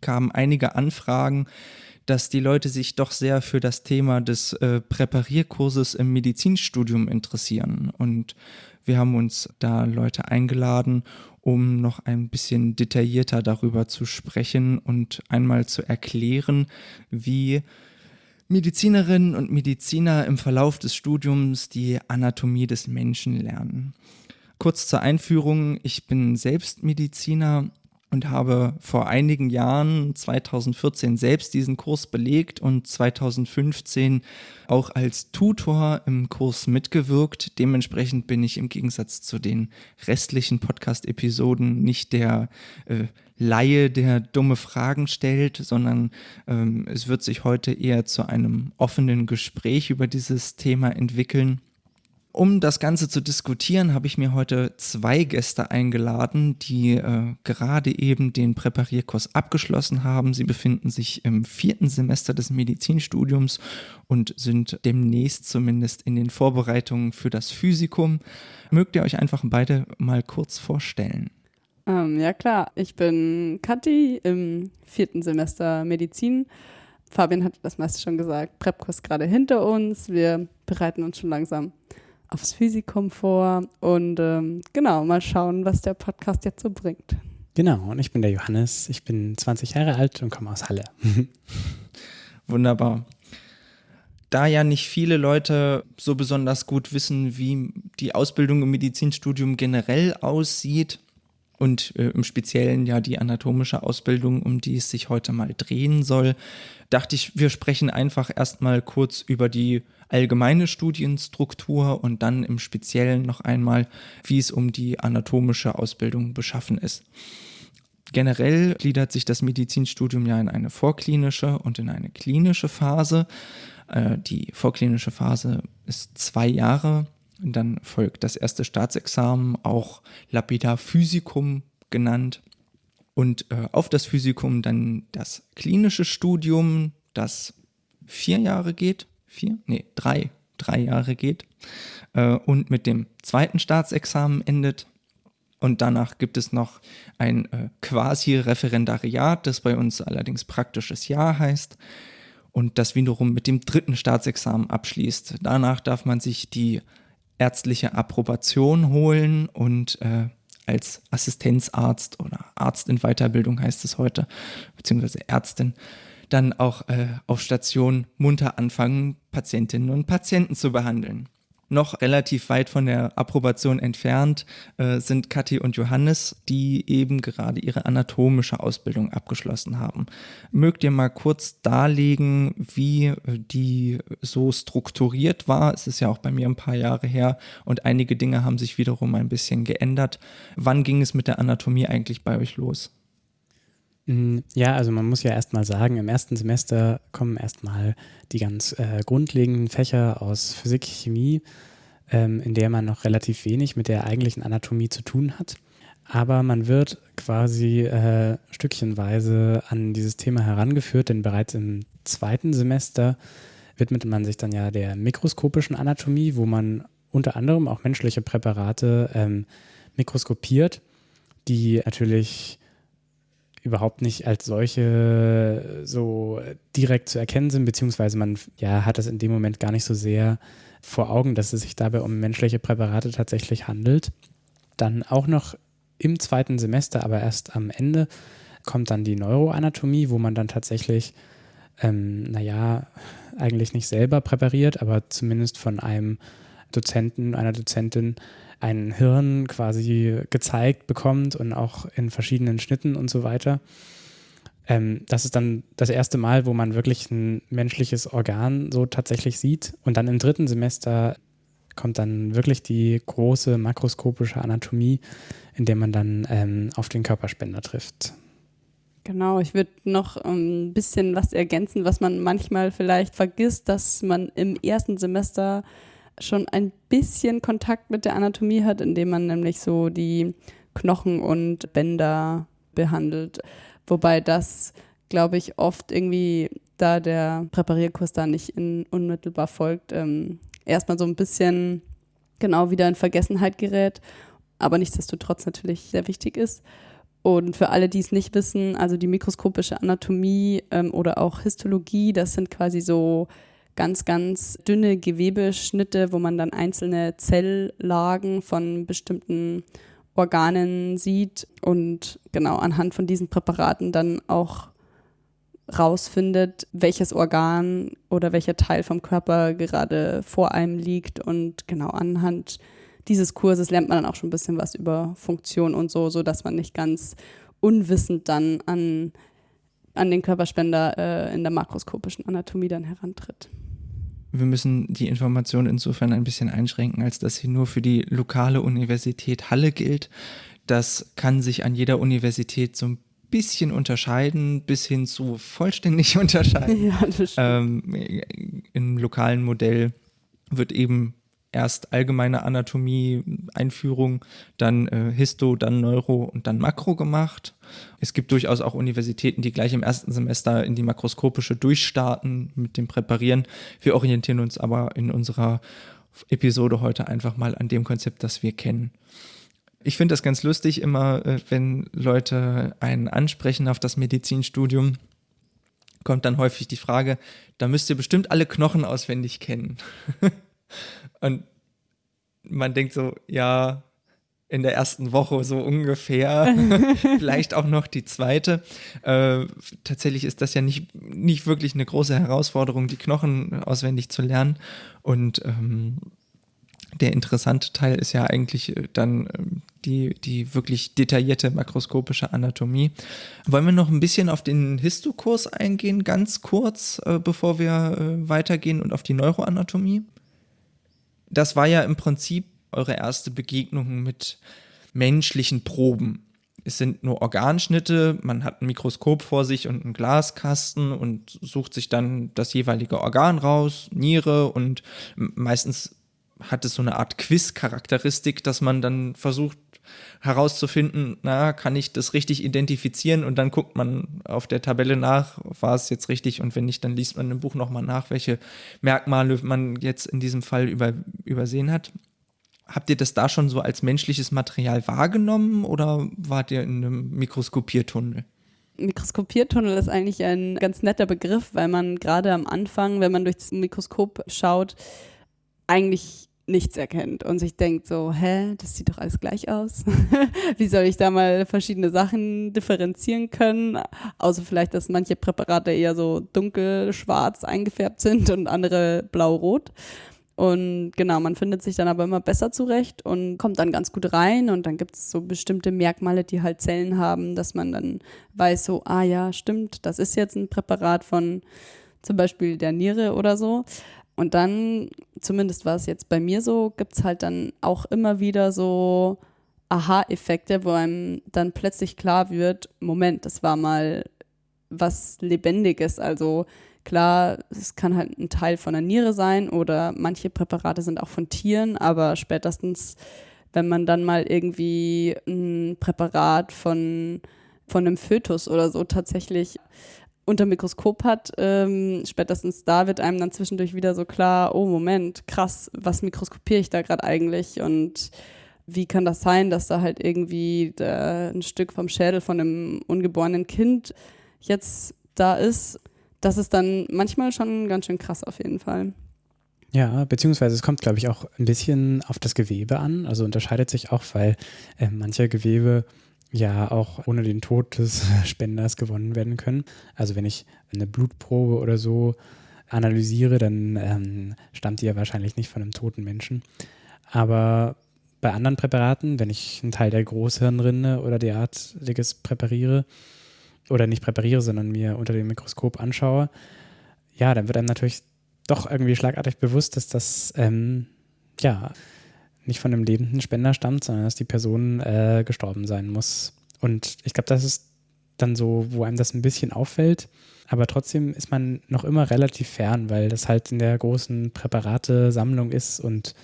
kamen einige Anfragen, dass die Leute sich doch sehr für das Thema des äh, Präparierkurses im Medizinstudium interessieren. Und wir haben uns da Leute eingeladen, um noch ein bisschen detaillierter darüber zu sprechen und einmal zu erklären, wie Medizinerinnen und Mediziner im Verlauf des Studiums die Anatomie des Menschen lernen. Kurz zur Einführung, ich bin selbst Mediziner und habe vor einigen Jahren, 2014, selbst diesen Kurs belegt und 2015 auch als Tutor im Kurs mitgewirkt. Dementsprechend bin ich im Gegensatz zu den restlichen Podcast-Episoden nicht der äh, Laie, der dumme Fragen stellt, sondern ähm, es wird sich heute eher zu einem offenen Gespräch über dieses Thema entwickeln. Um das Ganze zu diskutieren, habe ich mir heute zwei Gäste eingeladen, die äh, gerade eben den Präparierkurs abgeschlossen haben. Sie befinden sich im vierten Semester des Medizinstudiums und sind demnächst zumindest in den Vorbereitungen für das Physikum. Mögt ihr euch einfach beide mal kurz vorstellen? Ähm, ja klar, ich bin Kathi im vierten Semester Medizin. Fabian hat das meiste schon gesagt. Präpkurs gerade hinter uns. Wir bereiten uns schon langsam aufs Physikum vor und ähm, genau, mal schauen, was der Podcast jetzt so bringt. Genau, und ich bin der Johannes, ich bin 20 Jahre alt und komme aus Halle. Wunderbar. Da ja nicht viele Leute so besonders gut wissen, wie die Ausbildung im Medizinstudium generell aussieht, und äh, im Speziellen ja die anatomische Ausbildung, um die es sich heute mal drehen soll, dachte ich, wir sprechen einfach erstmal kurz über die allgemeine Studienstruktur und dann im Speziellen noch einmal, wie es um die anatomische Ausbildung beschaffen ist. Generell gliedert sich das Medizinstudium ja in eine vorklinische und in eine klinische Phase. Äh, die vorklinische Phase ist zwei Jahre. Dann folgt das erste Staatsexamen, auch lapidar Physikum genannt. Und äh, auf das Physikum dann das klinische Studium, das vier Jahre geht vier, nee, drei, drei Jahre geht äh, und mit dem zweiten Staatsexamen endet. Und danach gibt es noch ein äh, Quasi-Referendariat, das bei uns allerdings praktisches Jahr heißt und das wiederum mit dem dritten Staatsexamen abschließt. Danach darf man sich die ärztliche Approbation holen und äh, als Assistenzarzt oder Arzt in Weiterbildung heißt es heute, beziehungsweise Ärztin, dann auch äh, auf Station munter anfangen, Patientinnen und Patienten zu behandeln. Noch relativ weit von der Approbation entfernt äh, sind Kathi und Johannes, die eben gerade ihre anatomische Ausbildung abgeschlossen haben. Mögt ihr mal kurz darlegen, wie äh, die so strukturiert war? Es ist ja auch bei mir ein paar Jahre her und einige Dinge haben sich wiederum ein bisschen geändert. Wann ging es mit der Anatomie eigentlich bei euch los? Mm, ja, also man muss ja erstmal sagen, im ersten Semester kommen erstmal die ganz äh, grundlegenden Fächer aus Physik, Chemie, ähm, in der man noch relativ wenig mit der eigentlichen Anatomie zu tun hat. Aber man wird quasi äh, stückchenweise an dieses Thema herangeführt, denn bereits im zweiten Semester widmet man sich dann ja der mikroskopischen Anatomie, wo man unter anderem auch menschliche Präparate ähm, mikroskopiert, die natürlich überhaupt nicht als solche so direkt zu erkennen sind, beziehungsweise man ja, hat es in dem Moment gar nicht so sehr vor Augen, dass es sich dabei um menschliche Präparate tatsächlich handelt. Dann auch noch im zweiten Semester, aber erst am Ende, kommt dann die Neuroanatomie, wo man dann tatsächlich, ähm, naja, eigentlich nicht selber präpariert, aber zumindest von einem Dozenten, einer Dozentin ein Hirn quasi gezeigt bekommt und auch in verschiedenen Schnitten und so weiter. Ähm, das ist dann das erste Mal, wo man wirklich ein menschliches Organ so tatsächlich sieht. Und dann im dritten Semester kommt dann wirklich die große makroskopische Anatomie, in der man dann ähm, auf den Körperspender trifft. Genau, ich würde noch ein bisschen was ergänzen, was man manchmal vielleicht vergisst, dass man im ersten Semester schon ein bisschen Kontakt mit der Anatomie hat, indem man nämlich so die Knochen und Bänder behandelt. Wobei das glaube ich, oft irgendwie, da der Präparierkurs da nicht in, unmittelbar folgt, ähm, erstmal so ein bisschen genau wieder in Vergessenheit gerät, aber nichtsdestotrotz natürlich sehr wichtig ist. Und für alle, die es nicht wissen, also die mikroskopische Anatomie ähm, oder auch Histologie, das sind quasi so ganz, ganz dünne Gewebeschnitte, wo man dann einzelne Zelllagen von bestimmten Organen sieht und genau anhand von diesen Präparaten dann auch rausfindet, welches Organ oder welcher Teil vom Körper gerade vor einem liegt und genau anhand dieses Kurses lernt man dann auch schon ein bisschen was über Funktion und so, so dass man nicht ganz unwissend dann an, an den Körperspender äh, in der makroskopischen Anatomie dann herantritt. Wir müssen die Information insofern ein bisschen einschränken, als dass sie nur für die lokale Universität Halle gilt. Das kann sich an jeder Universität so ein bisschen unterscheiden, bis hin zu vollständig unterscheiden. Ja, das ähm, Im lokalen Modell wird eben erst allgemeine Anatomie, Einführung, dann äh, Histo, dann Neuro und dann Makro gemacht. Es gibt durchaus auch Universitäten, die gleich im ersten Semester in die makroskopische durchstarten mit dem Präparieren. Wir orientieren uns aber in unserer Episode heute einfach mal an dem Konzept, das wir kennen. Ich finde das ganz lustig immer, äh, wenn Leute einen ansprechen auf das Medizinstudium, kommt dann häufig die Frage, da müsst ihr bestimmt alle Knochen auswendig kennen. Und man denkt so, ja, in der ersten Woche so ungefähr, vielleicht auch noch die zweite. Äh, tatsächlich ist das ja nicht, nicht wirklich eine große Herausforderung, die Knochen auswendig zu lernen. Und ähm, der interessante Teil ist ja eigentlich äh, dann ähm, die, die wirklich detaillierte makroskopische Anatomie. Wollen wir noch ein bisschen auf den Histokurs eingehen, ganz kurz, äh, bevor wir äh, weitergehen und auf die Neuroanatomie? Das war ja im Prinzip eure erste Begegnung mit menschlichen Proben. Es sind nur Organschnitte, man hat ein Mikroskop vor sich und einen Glaskasten und sucht sich dann das jeweilige Organ raus, Niere und meistens hat es so eine Art Quiz-Charakteristik, dass man dann versucht herauszufinden, na, kann ich das richtig identifizieren und dann guckt man auf der Tabelle nach, war es jetzt richtig und wenn nicht, dann liest man im Buch nochmal nach, welche Merkmale man jetzt in diesem Fall über, übersehen hat. Habt ihr das da schon so als menschliches Material wahrgenommen oder wart ihr in einem Mikroskopiertunnel? Mikroskopiertunnel ist eigentlich ein ganz netter Begriff, weil man gerade am Anfang, wenn man durch das Mikroskop schaut, eigentlich nichts erkennt und sich denkt so, hä, das sieht doch alles gleich aus. Wie soll ich da mal verschiedene Sachen differenzieren können? Außer vielleicht, dass manche Präparate eher so dunkel-schwarz eingefärbt sind und andere blau-rot. Und genau, man findet sich dann aber immer besser zurecht und kommt dann ganz gut rein. Und dann gibt es so bestimmte Merkmale, die halt Zellen haben, dass man dann weiß, so, ah ja, stimmt, das ist jetzt ein Präparat von zum Beispiel der Niere oder so. Und dann, zumindest war es jetzt bei mir so, gibt es halt dann auch immer wieder so Aha-Effekte, wo einem dann plötzlich klar wird, Moment, das war mal was Lebendiges. Also klar, es kann halt ein Teil von der Niere sein oder manche Präparate sind auch von Tieren, aber spätestens, wenn man dann mal irgendwie ein Präparat von, von einem Fötus oder so tatsächlich unter Mikroskop hat, ähm, spätestens da wird einem dann zwischendurch wieder so klar, oh Moment, krass, was mikroskopiere ich da gerade eigentlich und wie kann das sein, dass da halt irgendwie da ein Stück vom Schädel von einem ungeborenen Kind jetzt da ist. Das ist dann manchmal schon ganz schön krass auf jeden Fall. Ja, beziehungsweise es kommt, glaube ich, auch ein bisschen auf das Gewebe an. Also unterscheidet sich auch, weil äh, manche Gewebe ja auch ohne den Tod des Spenders gewonnen werden können. Also wenn ich eine Blutprobe oder so analysiere, dann ähm, stammt die ja wahrscheinlich nicht von einem toten Menschen. Aber bei anderen Präparaten, wenn ich einen Teil der Großhirnrinde oder derartiges präpariere, oder nicht präpariere, sondern mir unter dem Mikroskop anschaue, ja, dann wird einem natürlich doch irgendwie schlagartig bewusst, dass das ähm, ja nicht von einem lebenden Spender stammt, sondern dass die Person äh, gestorben sein muss. Und ich glaube, das ist dann so, wo einem das ein bisschen auffällt. Aber trotzdem ist man noch immer relativ fern, weil das halt in der großen Präparate-Sammlung ist und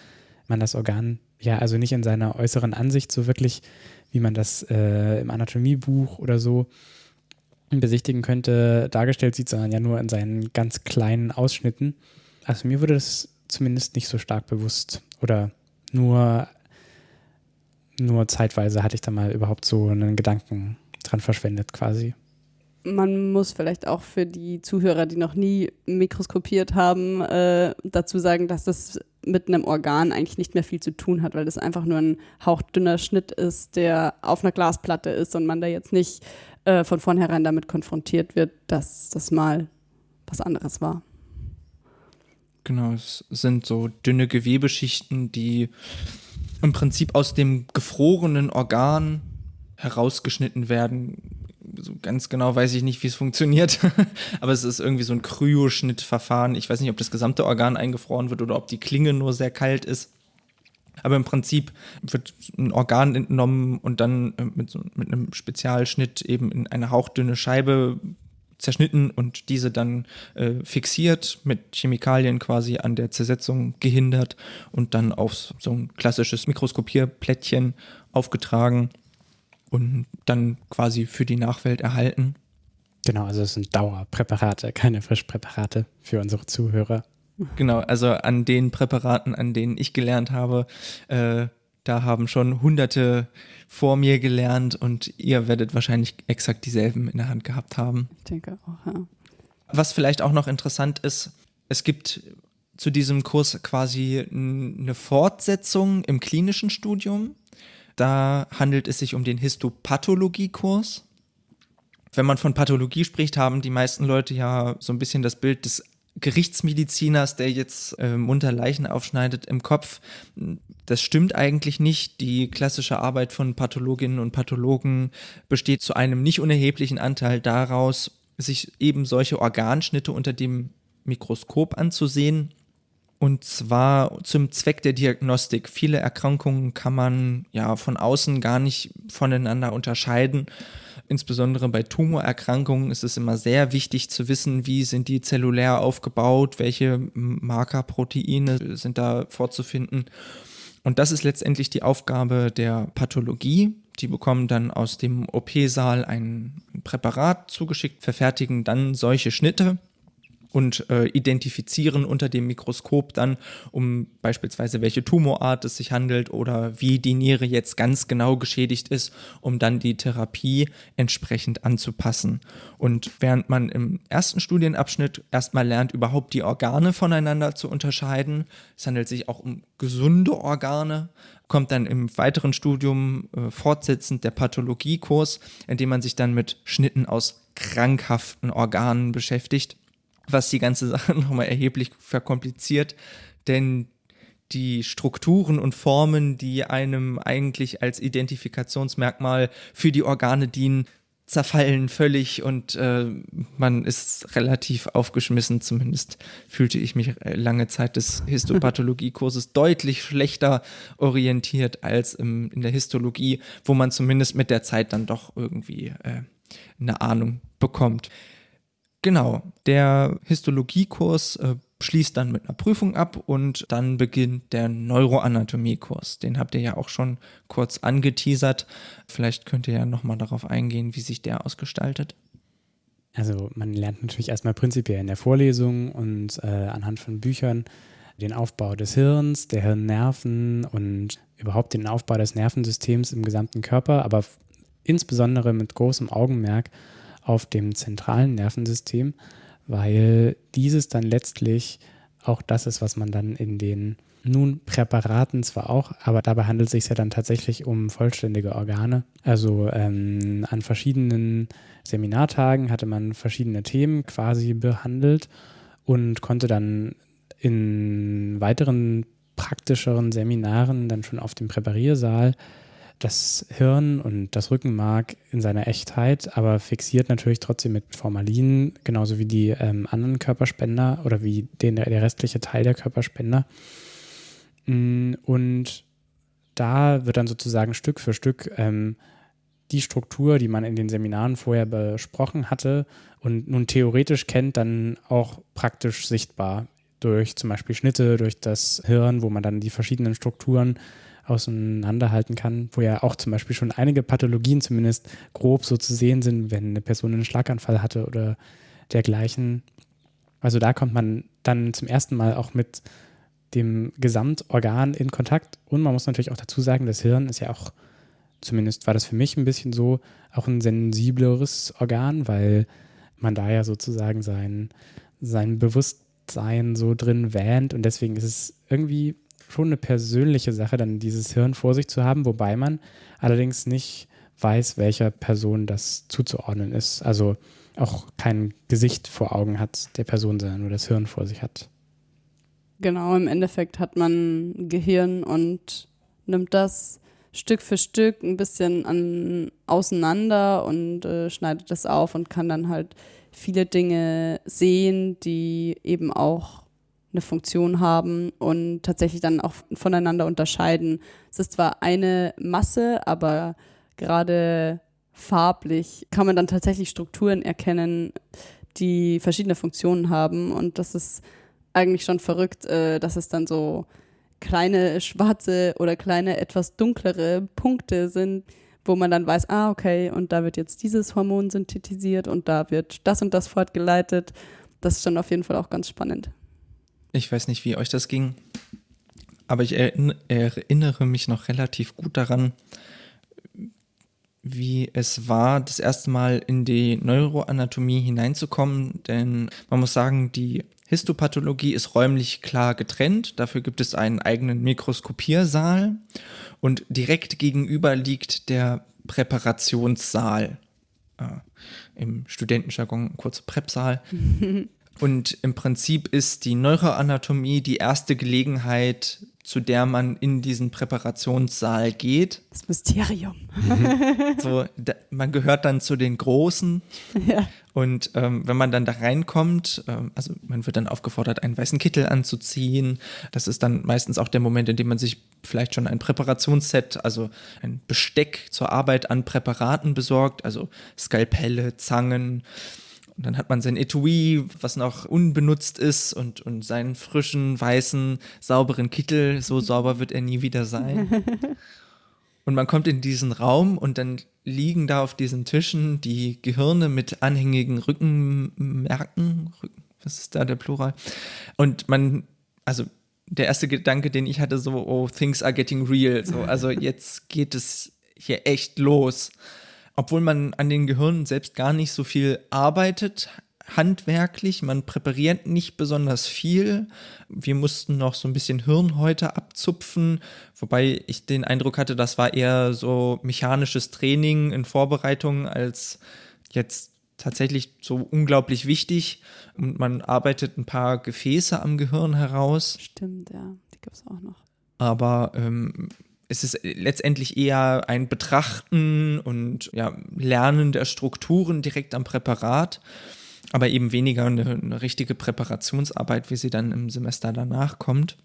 man das Organ ja also nicht in seiner äußeren Ansicht so wirklich, wie man das äh, im Anatomiebuch oder so besichtigen könnte, dargestellt sieht, sondern ja nur in seinen ganz kleinen Ausschnitten. Also mir wurde das zumindest nicht so stark bewusst oder nur, nur zeitweise hatte ich da mal überhaupt so einen Gedanken dran verschwendet quasi. Man muss vielleicht auch für die Zuhörer, die noch nie mikroskopiert haben, äh, dazu sagen, dass das mit einem Organ eigentlich nicht mehr viel zu tun hat, weil das einfach nur ein hauchdünner Schnitt ist, der auf einer Glasplatte ist und man da jetzt nicht äh, von vornherein damit konfrontiert wird, dass das mal was anderes war. Genau, es sind so dünne Gewebeschichten, die im Prinzip aus dem gefrorenen Organ herausgeschnitten werden. So ganz genau weiß ich nicht, wie es funktioniert, aber es ist irgendwie so ein Kryoschnittverfahren. Ich weiß nicht, ob das gesamte Organ eingefroren wird oder ob die Klinge nur sehr kalt ist. Aber im Prinzip wird ein Organ entnommen und dann äh, mit, so, mit einem Spezialschnitt eben in eine hauchdünne Scheibe zerschnitten und diese dann äh, fixiert, mit Chemikalien quasi an der Zersetzung gehindert und dann auf so ein klassisches Mikroskopierplättchen aufgetragen und dann quasi für die Nachwelt erhalten. Genau, also es sind Dauerpräparate, keine Frischpräparate für unsere Zuhörer. Genau, also an den Präparaten, an denen ich gelernt habe, äh, da haben schon hunderte vor mir gelernt und ihr werdet wahrscheinlich exakt dieselben in der Hand gehabt haben. Ich denke auch, ja. Was vielleicht auch noch interessant ist, es gibt zu diesem Kurs quasi eine Fortsetzung im klinischen Studium. Da handelt es sich um den Histopathologie-Kurs. Wenn man von Pathologie spricht, haben die meisten Leute ja so ein bisschen das Bild des Gerichtsmediziners, der jetzt äh, munter Leichen aufschneidet, im Kopf. Das stimmt eigentlich nicht. Die klassische Arbeit von Pathologinnen und Pathologen besteht zu einem nicht unerheblichen Anteil daraus, sich eben solche Organschnitte unter dem Mikroskop anzusehen. Und zwar zum Zweck der Diagnostik. Viele Erkrankungen kann man ja von außen gar nicht voneinander unterscheiden. Insbesondere bei Tumorerkrankungen ist es immer sehr wichtig zu wissen, wie sind die zellulär aufgebaut, welche Markerproteine sind da vorzufinden. Und das ist letztendlich die Aufgabe der Pathologie. Die bekommen dann aus dem OP-Saal ein Präparat zugeschickt, verfertigen dann solche Schnitte und äh, identifizieren unter dem Mikroskop dann, um beispielsweise welche Tumorart es sich handelt oder wie die Niere jetzt ganz genau geschädigt ist, um dann die Therapie entsprechend anzupassen. Und während man im ersten Studienabschnitt erstmal lernt, überhaupt die Organe voneinander zu unterscheiden, es handelt sich auch um gesunde Organe, kommt dann im weiteren Studium äh, fortsetzend der Pathologiekurs, in dem man sich dann mit Schnitten aus krankhaften Organen beschäftigt was die ganze Sache nochmal erheblich verkompliziert, denn die Strukturen und Formen, die einem eigentlich als Identifikationsmerkmal für die Organe dienen, zerfallen völlig und äh, man ist relativ aufgeschmissen. Zumindest fühlte ich mich äh, lange Zeit des Histopathologie-Kurses deutlich schlechter orientiert als im, in der Histologie, wo man zumindest mit der Zeit dann doch irgendwie äh, eine Ahnung bekommt. Genau, der Histologiekurs äh, schließt dann mit einer Prüfung ab und dann beginnt der Neuroanatomiekurs. Den habt ihr ja auch schon kurz angeteasert. Vielleicht könnt ihr ja nochmal darauf eingehen, wie sich der ausgestaltet. Also man lernt natürlich erstmal prinzipiell in der Vorlesung und äh, anhand von Büchern den Aufbau des Hirns, der Hirnnerven und überhaupt den Aufbau des Nervensystems im gesamten Körper, aber insbesondere mit großem Augenmerk auf dem zentralen Nervensystem, weil dieses dann letztlich auch das ist, was man dann in den nun Präparaten zwar auch, aber dabei handelt es sich ja dann tatsächlich um vollständige Organe. Also ähm, an verschiedenen Seminartagen hatte man verschiedene Themen quasi behandelt und konnte dann in weiteren praktischeren Seminaren dann schon auf dem Präpariersaal das Hirn und das Rückenmark in seiner Echtheit, aber fixiert natürlich trotzdem mit Formalin, genauso wie die ähm, anderen Körperspender oder wie den, der restliche Teil der Körperspender. Mm, und da wird dann sozusagen Stück für Stück ähm, die Struktur, die man in den Seminaren vorher besprochen hatte und nun theoretisch kennt, dann auch praktisch sichtbar durch zum Beispiel Schnitte, durch das Hirn, wo man dann die verschiedenen Strukturen auseinanderhalten kann, wo ja auch zum Beispiel schon einige Pathologien zumindest grob so zu sehen sind, wenn eine Person einen Schlaganfall hatte oder dergleichen. Also da kommt man dann zum ersten Mal auch mit dem Gesamtorgan in Kontakt. Und man muss natürlich auch dazu sagen, das Hirn ist ja auch, zumindest war das für mich ein bisschen so, auch ein sensibleres Organ, weil man da ja sozusagen sein, sein Bewusstsein so drin wähnt. Und deswegen ist es irgendwie schon eine persönliche Sache, dann dieses Hirn vor sich zu haben, wobei man allerdings nicht weiß, welcher Person das zuzuordnen ist. Also auch kein Gesicht vor Augen hat der Person, sondern nur das Hirn vor sich hat. Genau, im Endeffekt hat man Gehirn und nimmt das Stück für Stück ein bisschen an, auseinander und äh, schneidet das auf und kann dann halt viele Dinge sehen, die eben auch eine Funktion haben und tatsächlich dann auch voneinander unterscheiden. Es ist zwar eine Masse, aber gerade farblich kann man dann tatsächlich Strukturen erkennen, die verschiedene Funktionen haben und das ist eigentlich schon verrückt, äh, dass es dann so kleine schwarze oder kleine etwas dunklere Punkte sind, wo man dann weiß, ah, okay, und da wird jetzt dieses Hormon synthetisiert und da wird das und das fortgeleitet. Das ist schon auf jeden Fall auch ganz spannend. Ich weiß nicht, wie euch das ging, aber ich erinnere mich noch relativ gut daran, wie es war, das erste Mal in die Neuroanatomie hineinzukommen, denn man muss sagen, die Histopathologie ist räumlich klar getrennt. Dafür gibt es einen eigenen Mikroskopiersaal und direkt gegenüber liegt der Präparationssaal. Äh, Im Studentenjargon kurz Präpsaal. und im Prinzip ist die Neuroanatomie die erste Gelegenheit, zu der man in diesen Präparationssaal geht. Das Mysterium. Mhm. So, da, man gehört dann zu den Großen. Ja. Und ähm, wenn man dann da reinkommt, ähm, also man wird dann aufgefordert, einen weißen Kittel anzuziehen. Das ist dann meistens auch der Moment, in dem man sich vielleicht schon ein Präparationsset, also ein Besteck zur Arbeit an Präparaten besorgt, also Skalpelle, Zangen, und dann hat man sein Etui, was noch unbenutzt ist und, und seinen frischen, weißen, sauberen Kittel. So sauber wird er nie wieder sein. Und man kommt in diesen Raum und dann liegen da auf diesen Tischen die Gehirne mit anhängigen Rückenmerken. Rücken, was ist da der Plural? Und man, also der erste Gedanke, den ich hatte, so, oh, things are getting real. So, also jetzt geht es hier echt los obwohl man an den Gehirnen selbst gar nicht so viel arbeitet, handwerklich, man präpariert nicht besonders viel. Wir mussten noch so ein bisschen Hirnhäute abzupfen, wobei ich den Eindruck hatte, das war eher so mechanisches Training in Vorbereitung als jetzt tatsächlich so unglaublich wichtig. Und man arbeitet ein paar Gefäße am Gehirn heraus. Stimmt, ja, die gibt es auch noch. Aber ähm, es ist letztendlich eher ein Betrachten und ja, Lernen der Strukturen direkt am Präparat, aber eben weniger eine, eine richtige Präparationsarbeit, wie sie dann im Semester danach kommt.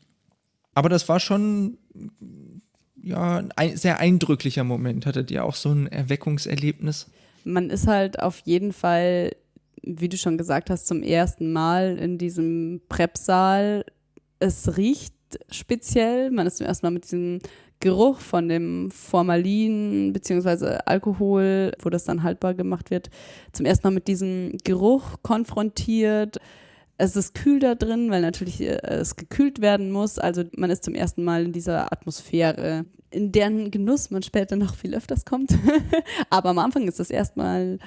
Aber das war schon ja, ein sehr eindrücklicher Moment. Hattet ihr auch so ein Erweckungserlebnis? Man ist halt auf jeden Fall, wie du schon gesagt hast, zum ersten Mal in diesem Prep-Saal. Es riecht speziell. Man ist zum ersten Mal mit diesem Geruch von dem Formalin bzw. Alkohol, wo das dann haltbar gemacht wird, zum ersten Mal mit diesem Geruch konfrontiert. Es ist kühl da drin, weil natürlich äh, es gekühlt werden muss. Also man ist zum ersten Mal in dieser Atmosphäre, in deren Genuss man später noch viel öfters kommt. Aber am Anfang ist es erstmal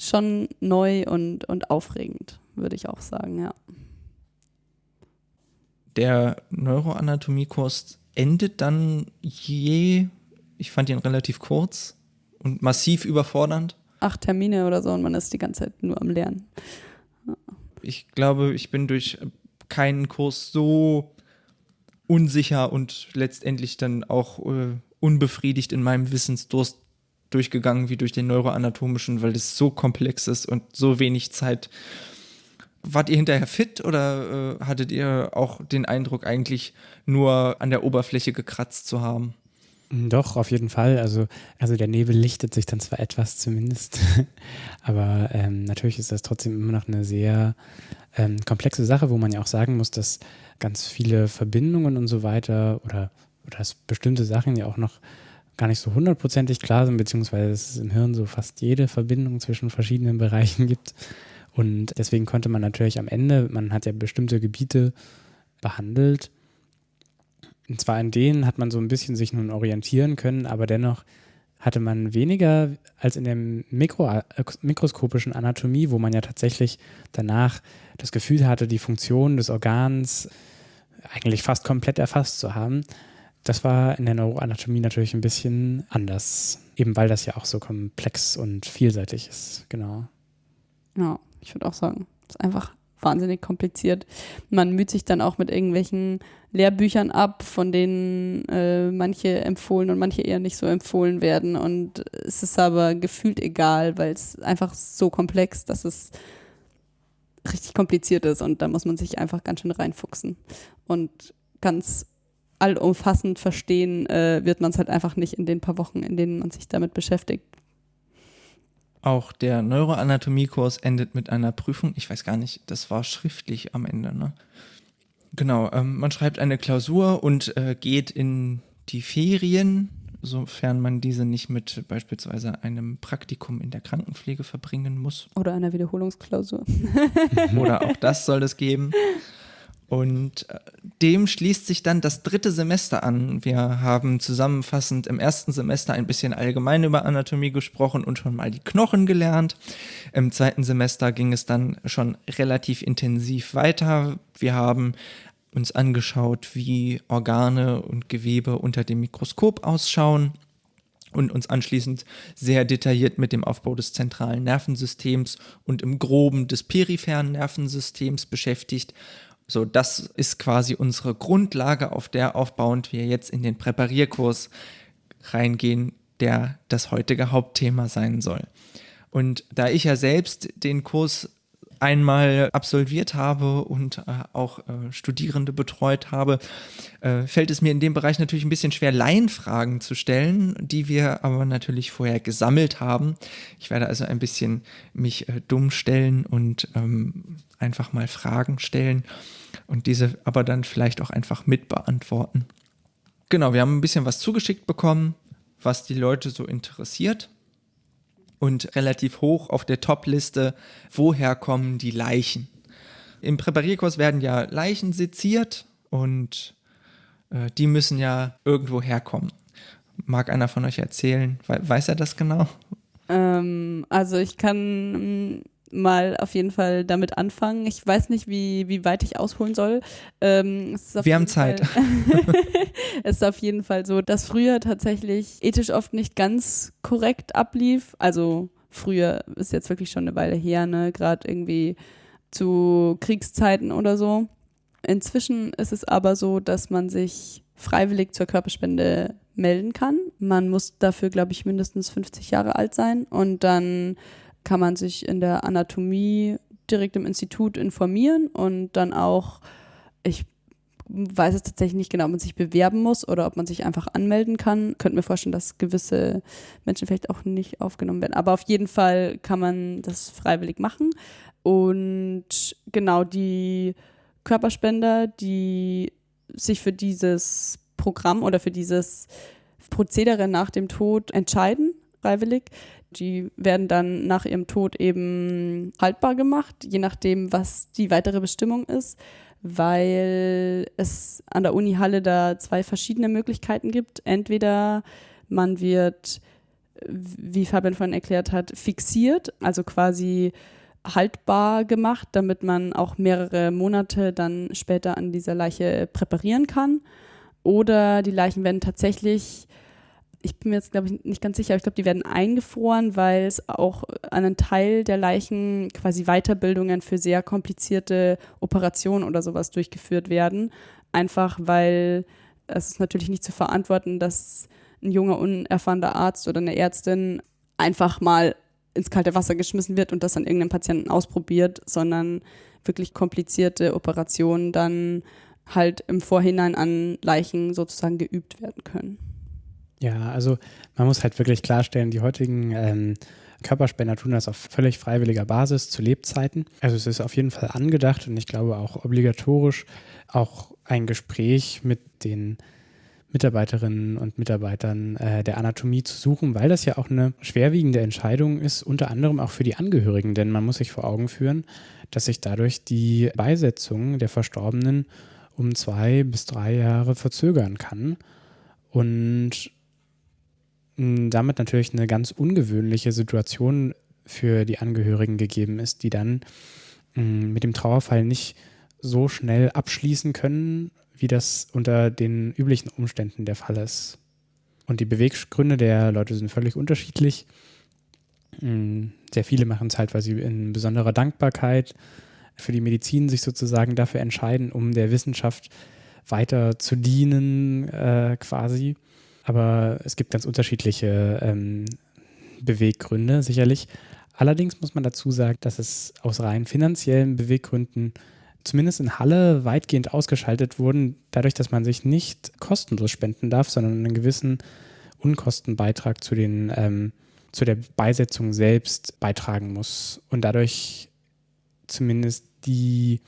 schon neu und, und aufregend, würde ich auch sagen, ja. Der Neuroanatomiekurs endet dann je, ich fand ihn relativ kurz und massiv überfordernd. Acht Termine oder so und man ist die ganze Zeit nur am Lernen. Ich glaube, ich bin durch keinen Kurs so unsicher und letztendlich dann auch äh, unbefriedigt in meinem Wissensdurst durchgegangen wie durch den neuroanatomischen, weil das so komplex ist und so wenig Zeit Wart ihr hinterher fit oder äh, hattet ihr auch den Eindruck, eigentlich nur an der Oberfläche gekratzt zu haben? Doch, auf jeden Fall. Also, also der Nebel lichtet sich dann zwar etwas zumindest, aber ähm, natürlich ist das trotzdem immer noch eine sehr ähm, komplexe Sache, wo man ja auch sagen muss, dass ganz viele Verbindungen und so weiter oder oder dass bestimmte Sachen ja auch noch gar nicht so hundertprozentig klar sind, beziehungsweise es im Hirn so fast jede Verbindung zwischen verschiedenen Bereichen gibt. Und deswegen konnte man natürlich am Ende, man hat ja bestimmte Gebiete behandelt. Und zwar in denen hat man so ein bisschen sich nun orientieren können, aber dennoch hatte man weniger als in der Mikro, mikroskopischen Anatomie, wo man ja tatsächlich danach das Gefühl hatte, die Funktion des Organs eigentlich fast komplett erfasst zu haben. Das war in der Neuroanatomie natürlich ein bisschen anders, eben weil das ja auch so komplex und vielseitig ist, genau. Ja, ich würde auch sagen, es ist einfach wahnsinnig kompliziert. Man müht sich dann auch mit irgendwelchen Lehrbüchern ab, von denen äh, manche empfohlen und manche eher nicht so empfohlen werden. Und es ist aber gefühlt egal, weil es einfach so komplex, dass es richtig kompliziert ist und da muss man sich einfach ganz schön reinfuchsen. Und ganz allumfassend verstehen äh, wird man es halt einfach nicht in den paar Wochen, in denen man sich damit beschäftigt. Auch der Neuroanatomiekurs endet mit einer Prüfung. Ich weiß gar nicht, das war schriftlich am Ende, ne? Genau, ähm, man schreibt eine Klausur und äh, geht in die Ferien, sofern man diese nicht mit beispielsweise einem Praktikum in der Krankenpflege verbringen muss. Oder einer Wiederholungsklausur. Oder auch das soll es geben. Und äh, dem schließt sich dann das dritte Semester an. Wir haben zusammenfassend im ersten Semester ein bisschen allgemein über Anatomie gesprochen und schon mal die Knochen gelernt. Im zweiten Semester ging es dann schon relativ intensiv weiter. Wir haben uns angeschaut, wie Organe und Gewebe unter dem Mikroskop ausschauen und uns anschließend sehr detailliert mit dem Aufbau des zentralen Nervensystems und im groben des peripheren Nervensystems beschäftigt so, das ist quasi unsere Grundlage, auf der aufbauend wir jetzt in den Präparierkurs reingehen, der das heutige Hauptthema sein soll. Und da ich ja selbst den Kurs einmal absolviert habe und äh, auch äh, Studierende betreut habe, äh, fällt es mir in dem Bereich natürlich ein bisschen schwer, Laienfragen zu stellen, die wir aber natürlich vorher gesammelt haben. Ich werde also ein bisschen mich äh, dumm stellen und ähm, einfach mal Fragen stellen und diese aber dann vielleicht auch einfach mitbeantworten. Genau, wir haben ein bisschen was zugeschickt bekommen, was die Leute so interessiert und relativ hoch auf der Top-Liste, woher kommen die Leichen? Im Präparierkurs werden ja Leichen seziert und äh, die müssen ja irgendwo herkommen. Mag einer von euch erzählen? Weiß er das genau? Ähm, also ich kann mal auf jeden Fall damit anfangen. Ich weiß nicht, wie, wie weit ich ausholen soll. Ähm, Wir haben Zeit. es ist auf jeden Fall so, dass früher tatsächlich ethisch oft nicht ganz korrekt ablief. Also früher ist jetzt wirklich schon eine Weile her, ne? Gerade irgendwie zu Kriegszeiten oder so. Inzwischen ist es aber so, dass man sich freiwillig zur Körperspende melden kann. Man muss dafür, glaube ich, mindestens 50 Jahre alt sein und dann kann man sich in der Anatomie direkt im Institut informieren und dann auch, ich weiß es tatsächlich nicht genau, ob man sich bewerben muss oder ob man sich einfach anmelden kann. Könnte mir vorstellen, dass gewisse Menschen vielleicht auch nicht aufgenommen werden. Aber auf jeden Fall kann man das freiwillig machen. Und genau die Körperspender, die sich für dieses Programm oder für dieses Prozedere nach dem Tod entscheiden, freiwillig, die werden dann nach ihrem Tod eben haltbar gemacht, je nachdem, was die weitere Bestimmung ist, weil es an der Uni Halle da zwei verschiedene Möglichkeiten gibt. Entweder man wird, wie Fabian vorhin erklärt hat, fixiert, also quasi haltbar gemacht, damit man auch mehrere Monate dann später an dieser Leiche präparieren kann. Oder die Leichen werden tatsächlich ich bin mir jetzt, glaube ich, nicht ganz sicher, aber ich glaube, die werden eingefroren, weil es auch an einen Teil der Leichen quasi Weiterbildungen für sehr komplizierte Operationen oder sowas durchgeführt werden. Einfach weil es ist natürlich nicht zu verantworten, dass ein junger, unerfahrener Arzt oder eine Ärztin einfach mal ins kalte Wasser geschmissen wird und das an irgendeinem Patienten ausprobiert, sondern wirklich komplizierte Operationen dann halt im Vorhinein an Leichen sozusagen geübt werden können. Ja, also man muss halt wirklich klarstellen, die heutigen ähm, Körperspender tun das auf völlig freiwilliger Basis zu Lebzeiten. Also es ist auf jeden Fall angedacht und ich glaube auch obligatorisch auch ein Gespräch mit den Mitarbeiterinnen und Mitarbeitern äh, der Anatomie zu suchen, weil das ja auch eine schwerwiegende Entscheidung ist, unter anderem auch für die Angehörigen, denn man muss sich vor Augen führen, dass sich dadurch die Beisetzung der Verstorbenen um zwei bis drei Jahre verzögern kann und damit natürlich eine ganz ungewöhnliche Situation für die Angehörigen gegeben ist, die dann mit dem Trauerfall nicht so schnell abschließen können, wie das unter den üblichen Umständen der Fall ist. Und die Beweggründe der Leute sind völlig unterschiedlich. Sehr viele machen es halt, weil sie in besonderer Dankbarkeit für die Medizin sich sozusagen dafür entscheiden, um der Wissenschaft weiter zu dienen, äh, quasi. Aber es gibt ganz unterschiedliche ähm, Beweggründe, sicherlich. Allerdings muss man dazu sagen, dass es aus rein finanziellen Beweggründen zumindest in Halle weitgehend ausgeschaltet wurden, dadurch, dass man sich nicht kostenlos spenden darf, sondern einen gewissen Unkostenbeitrag zu, den, ähm, zu der Beisetzung selbst beitragen muss. Und dadurch zumindest die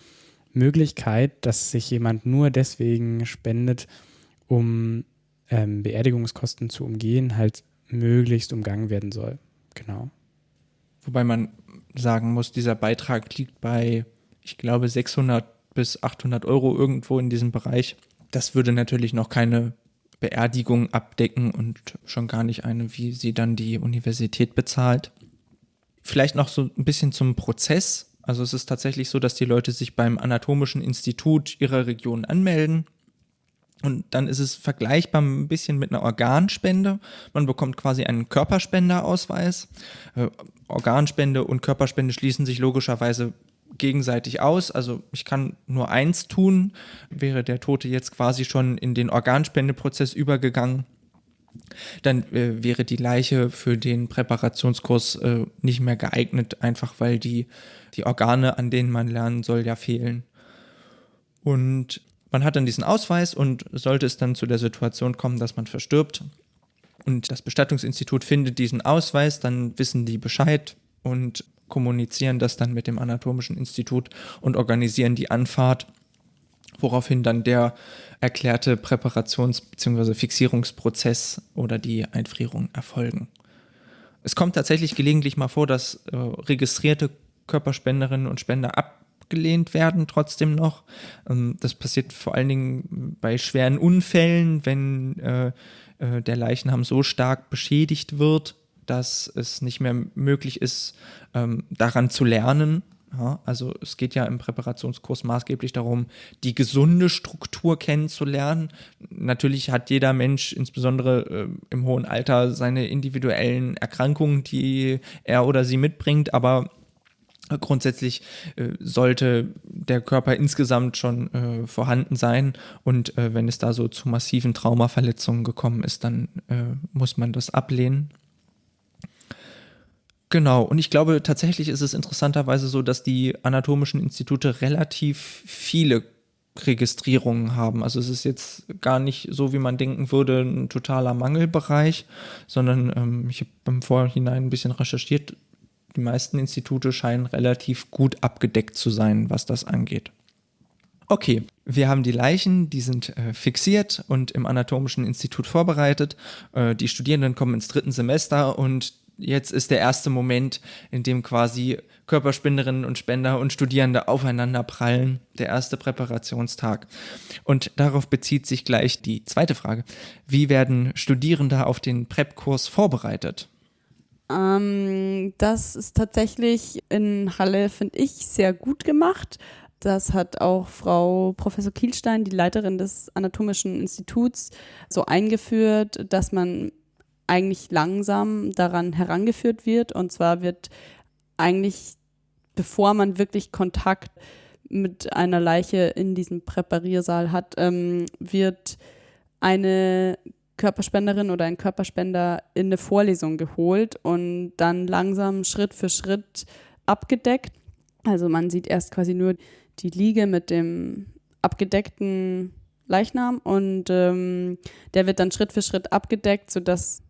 Möglichkeit, dass sich jemand nur deswegen spendet, um ähm, Beerdigungskosten zu umgehen, halt möglichst umgangen werden soll. Genau. Wobei man sagen muss, dieser Beitrag liegt bei, ich glaube, 600 bis 800 Euro irgendwo in diesem Bereich. Das würde natürlich noch keine Beerdigung abdecken und schon gar nicht eine, wie sie dann die Universität bezahlt. Vielleicht noch so ein bisschen zum Prozess. Also es ist tatsächlich so, dass die Leute sich beim Anatomischen Institut ihrer Region anmelden und dann ist es vergleichbar ein bisschen mit einer Organspende. Man bekommt quasi einen Körperspenderausweis. Äh, Organspende und Körperspende schließen sich logischerweise gegenseitig aus. Also ich kann nur eins tun. Wäre der Tote jetzt quasi schon in den Organspendeprozess übergegangen, dann äh, wäre die Leiche für den Präparationskurs äh, nicht mehr geeignet, einfach weil die, die Organe, an denen man lernen soll, ja fehlen. Und man hat dann diesen Ausweis und sollte es dann zu der Situation kommen, dass man verstirbt und das Bestattungsinstitut findet diesen Ausweis, dann wissen die Bescheid und kommunizieren das dann mit dem Anatomischen Institut und organisieren die Anfahrt, woraufhin dann der erklärte Präparations- bzw. Fixierungsprozess oder die Einfrierung erfolgen. Es kommt tatsächlich gelegentlich mal vor, dass äh, registrierte Körperspenderinnen und Spender ab abgelehnt werden, trotzdem noch. Ähm, das passiert vor allen Dingen bei schweren Unfällen, wenn äh, äh, der Leichnam so stark beschädigt wird, dass es nicht mehr möglich ist, ähm, daran zu lernen. Ja, also es geht ja im Präparationskurs maßgeblich darum, die gesunde Struktur kennenzulernen. Natürlich hat jeder Mensch, insbesondere äh, im hohen Alter, seine individuellen Erkrankungen, die er oder sie mitbringt, aber Grundsätzlich äh, sollte der Körper insgesamt schon äh, vorhanden sein und äh, wenn es da so zu massiven Traumaverletzungen gekommen ist, dann äh, muss man das ablehnen. Genau, und ich glaube tatsächlich ist es interessanterweise so, dass die anatomischen Institute relativ viele Registrierungen haben. Also es ist jetzt gar nicht so, wie man denken würde, ein totaler Mangelbereich, sondern ähm, ich habe im Vorhinein ein bisschen recherchiert die meisten Institute scheinen relativ gut abgedeckt zu sein, was das angeht. Okay, wir haben die Leichen, die sind äh, fixiert und im Anatomischen Institut vorbereitet. Äh, die Studierenden kommen ins dritten Semester und jetzt ist der erste Moment, in dem quasi Körperspenderinnen und Spender und Studierende aufeinander prallen, der erste Präparationstag. Und darauf bezieht sich gleich die zweite Frage. Wie werden Studierende auf den PrEP-Kurs vorbereitet? Ähm, das ist tatsächlich in Halle, finde ich, sehr gut gemacht. Das hat auch Frau Professor Kielstein, die Leiterin des Anatomischen Instituts, so eingeführt, dass man eigentlich langsam daran herangeführt wird. Und zwar wird eigentlich, bevor man wirklich Kontakt mit einer Leiche in diesem Präpariersaal hat, ähm, wird eine Körperspenderin oder ein Körperspender in eine Vorlesung geholt und dann langsam Schritt für Schritt abgedeckt. Also man sieht erst quasi nur die Liege mit dem abgedeckten Leichnam und ähm, der wird dann Schritt für Schritt abgedeckt, sodass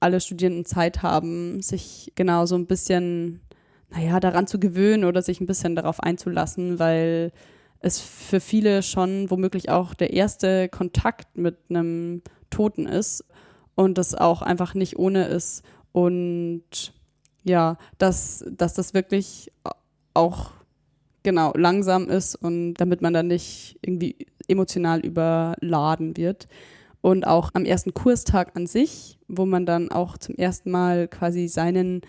alle Studierenden Zeit haben, sich genau so ein bisschen, naja, daran zu gewöhnen oder sich ein bisschen darauf einzulassen, weil es für viele schon womöglich auch der erste Kontakt mit einem Toten ist und das auch einfach nicht ohne ist und ja, dass, dass das wirklich auch genau langsam ist und damit man dann nicht irgendwie emotional überladen wird. Und auch am ersten Kurstag an sich, wo man dann auch zum ersten Mal quasi seinen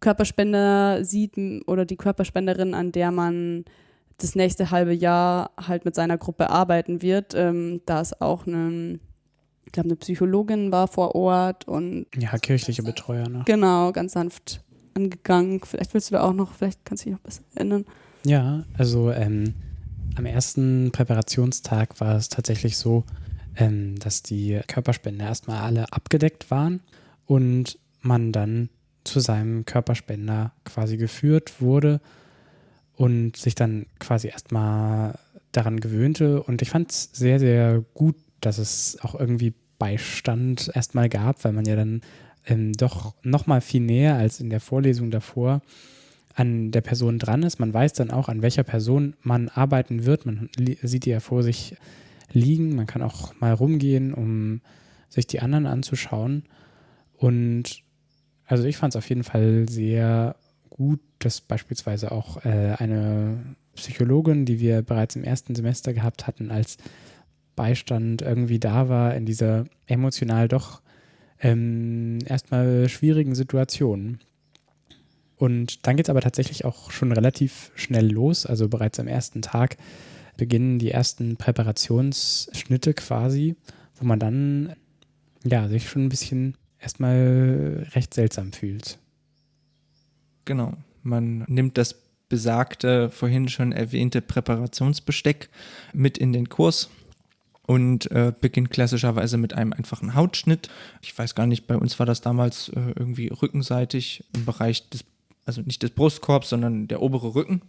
Körperspender sieht oder die Körperspenderin, an der man das nächste halbe Jahr halt mit seiner Gruppe arbeiten wird. Ähm, da ist auch eine, ich glaube, eine Psychologin war vor Ort und ja, kirchliche Betreuer, ne? Genau, ganz sanft angegangen. Vielleicht willst du da auch noch, vielleicht kannst du dich noch besser erinnern. Ja, also ähm, am ersten Präparationstag war es tatsächlich so, ähm, dass die Körperspender erstmal alle abgedeckt waren und man dann zu seinem Körperspender quasi geführt wurde und sich dann quasi erstmal daran gewöhnte. Und ich fand es sehr, sehr gut, dass es auch irgendwie Beistand erstmal gab, weil man ja dann ähm, doch nochmal viel näher als in der Vorlesung davor an der Person dran ist. Man weiß dann auch, an welcher Person man arbeiten wird. Man sieht die ja vor sich liegen. Man kann auch mal rumgehen, um sich die anderen anzuschauen. Und also ich fand es auf jeden Fall sehr gut, dass beispielsweise auch äh, eine Psychologin, die wir bereits im ersten Semester gehabt hatten, als Beistand irgendwie da war in dieser emotional doch ähm, erstmal schwierigen Situation. Und dann geht es aber tatsächlich auch schon relativ schnell los. Also bereits am ersten Tag beginnen die ersten Präparationsschnitte quasi, wo man dann ja sich schon ein bisschen erstmal recht seltsam fühlt. Genau. Man nimmt das besagte, vorhin schon erwähnte Präparationsbesteck mit in den Kurs und äh, beginnt klassischerweise mit einem einfachen Hautschnitt. Ich weiß gar nicht, bei uns war das damals äh, irgendwie rückenseitig im Bereich des, also nicht des Brustkorbs, sondern der obere Rücken.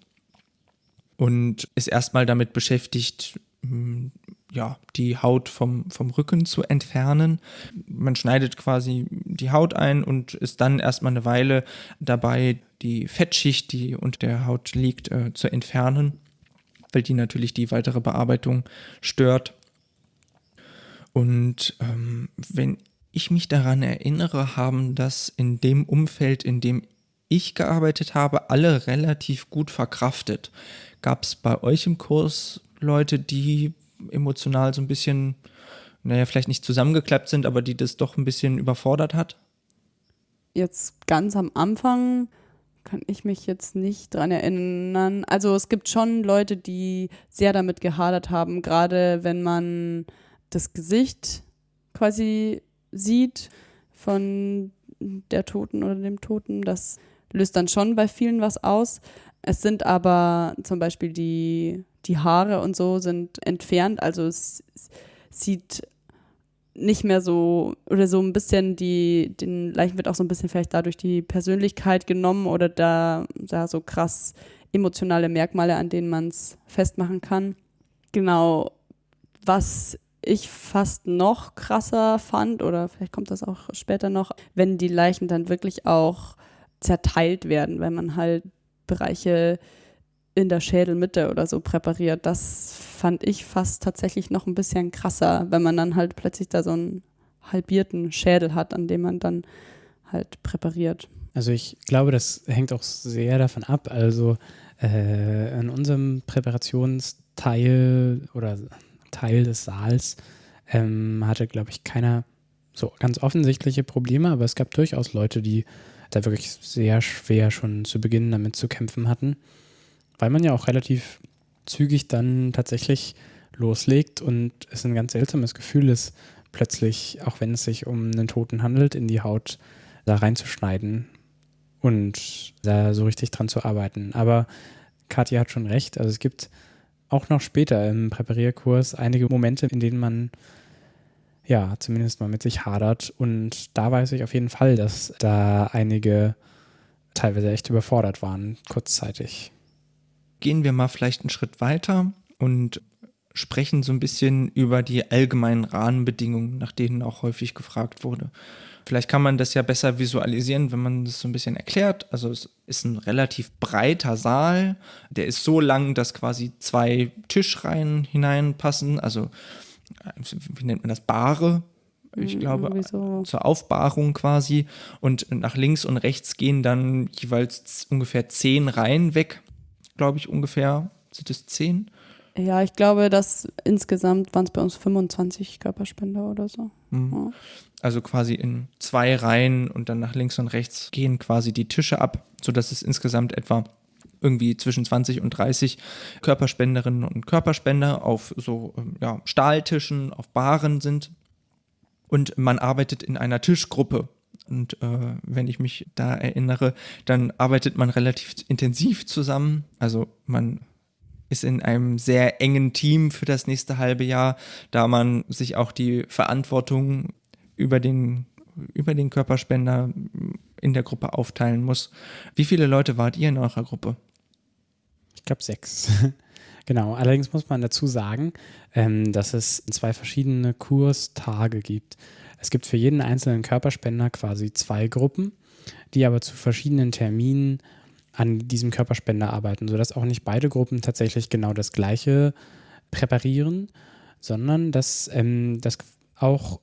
Und ist erstmal damit beschäftigt, hm, ja, die Haut vom, vom Rücken zu entfernen. Man schneidet quasi die Haut ein und ist dann erstmal eine Weile dabei, die Fettschicht, die unter der Haut liegt, äh, zu entfernen, weil die natürlich die weitere Bearbeitung stört. Und ähm, wenn ich mich daran erinnere, haben das in dem Umfeld, in dem ich gearbeitet habe, alle relativ gut verkraftet. Gab es bei euch im Kurs Leute, die emotional so ein bisschen, naja, vielleicht nicht zusammengeklappt sind, aber die das doch ein bisschen überfordert hat? Jetzt ganz am Anfang kann ich mich jetzt nicht dran erinnern. Also es gibt schon Leute, die sehr damit gehadert haben, gerade wenn man das Gesicht quasi sieht von der Toten oder dem Toten. Das löst dann schon bei vielen was aus. Es sind aber zum Beispiel die die Haare und so sind entfernt, also es, sieht nicht mehr so oder so ein bisschen die, den Leichen wird auch so ein bisschen vielleicht dadurch die Persönlichkeit genommen oder da, da so krass emotionale Merkmale, an denen man es festmachen kann. Genau, was ich fast noch krasser fand, oder vielleicht kommt das auch später noch, wenn die Leichen dann wirklich auch zerteilt werden, wenn man halt Bereiche in der Schädelmitte oder so präpariert. Das fand ich fast tatsächlich noch ein bisschen krasser, wenn man dann halt plötzlich da so einen halbierten Schädel hat, an dem man dann halt präpariert. Also ich glaube, das hängt auch sehr davon ab. Also äh, in unserem Präparationsteil oder Teil des Saals ähm, hatte, glaube ich, keiner so ganz offensichtliche Probleme, aber es gab durchaus Leute, die da wirklich sehr schwer schon zu Beginn damit zu kämpfen hatten weil man ja auch relativ zügig dann tatsächlich loslegt und es ein ganz seltsames Gefühl ist, plötzlich, auch wenn es sich um einen Toten handelt, in die Haut da reinzuschneiden und da so richtig dran zu arbeiten. Aber Katja hat schon recht, also es gibt auch noch später im Präparierkurs einige Momente, in denen man ja zumindest mal mit sich hadert und da weiß ich auf jeden Fall, dass da einige teilweise echt überfordert waren, kurzzeitig gehen wir mal vielleicht einen Schritt weiter und sprechen so ein bisschen über die allgemeinen Rahmenbedingungen, nach denen auch häufig gefragt wurde. Vielleicht kann man das ja besser visualisieren, wenn man das so ein bisschen erklärt. Also es ist ein relativ breiter Saal, der ist so lang, dass quasi zwei Tischreihen hineinpassen. Also wie nennt man das? Bare, ich glaube, so. zur Aufbahrung quasi. Und nach links und rechts gehen dann jeweils ungefähr zehn Reihen weg, glaube ich ungefähr. Sind es zehn? Ja, ich glaube, dass insgesamt waren es bei uns 25 Körperspender oder so. Mhm. Ja. Also quasi in zwei Reihen und dann nach links und rechts gehen quasi die Tische ab, sodass es insgesamt etwa irgendwie zwischen 20 und 30 Körperspenderinnen und Körperspender auf so ähm, ja, Stahltischen, auf Baren sind. Und man arbeitet in einer Tischgruppe. Und äh, wenn ich mich da erinnere, dann arbeitet man relativ intensiv zusammen. Also man ist in einem sehr engen Team für das nächste halbe Jahr, da man sich auch die Verantwortung über den, über den Körperspender in der Gruppe aufteilen muss. Wie viele Leute wart ihr in eurer Gruppe? Ich glaube sechs. genau. Allerdings muss man dazu sagen, ähm, dass es zwei verschiedene Kurstage gibt. Es gibt für jeden einzelnen Körperspender quasi zwei Gruppen, die aber zu verschiedenen Terminen an diesem Körperspender arbeiten, sodass auch nicht beide Gruppen tatsächlich genau das Gleiche präparieren, sondern dass ähm, das auch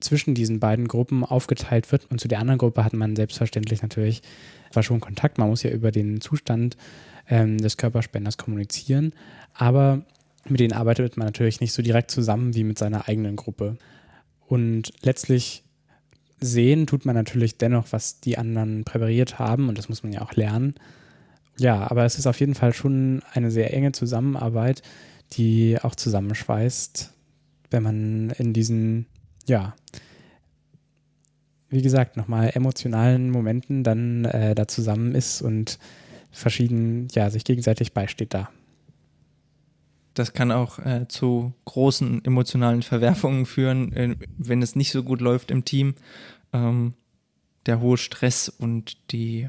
zwischen diesen beiden Gruppen aufgeteilt wird. Und zu der anderen Gruppe hat man selbstverständlich natürlich zwar schon Kontakt, man muss ja über den Zustand ähm, des Körperspenders kommunizieren, aber mit denen arbeitet man natürlich nicht so direkt zusammen wie mit seiner eigenen Gruppe. Und letztlich sehen tut man natürlich dennoch, was die anderen präpariert haben und das muss man ja auch lernen. Ja, aber es ist auf jeden Fall schon eine sehr enge Zusammenarbeit, die auch zusammenschweißt, wenn man in diesen, ja, wie gesagt, nochmal emotionalen Momenten dann äh, da zusammen ist und verschieden, ja, sich gegenseitig beisteht da. Das kann auch äh, zu großen emotionalen Verwerfungen führen, äh, wenn es nicht so gut läuft im Team. Ähm, der hohe Stress und die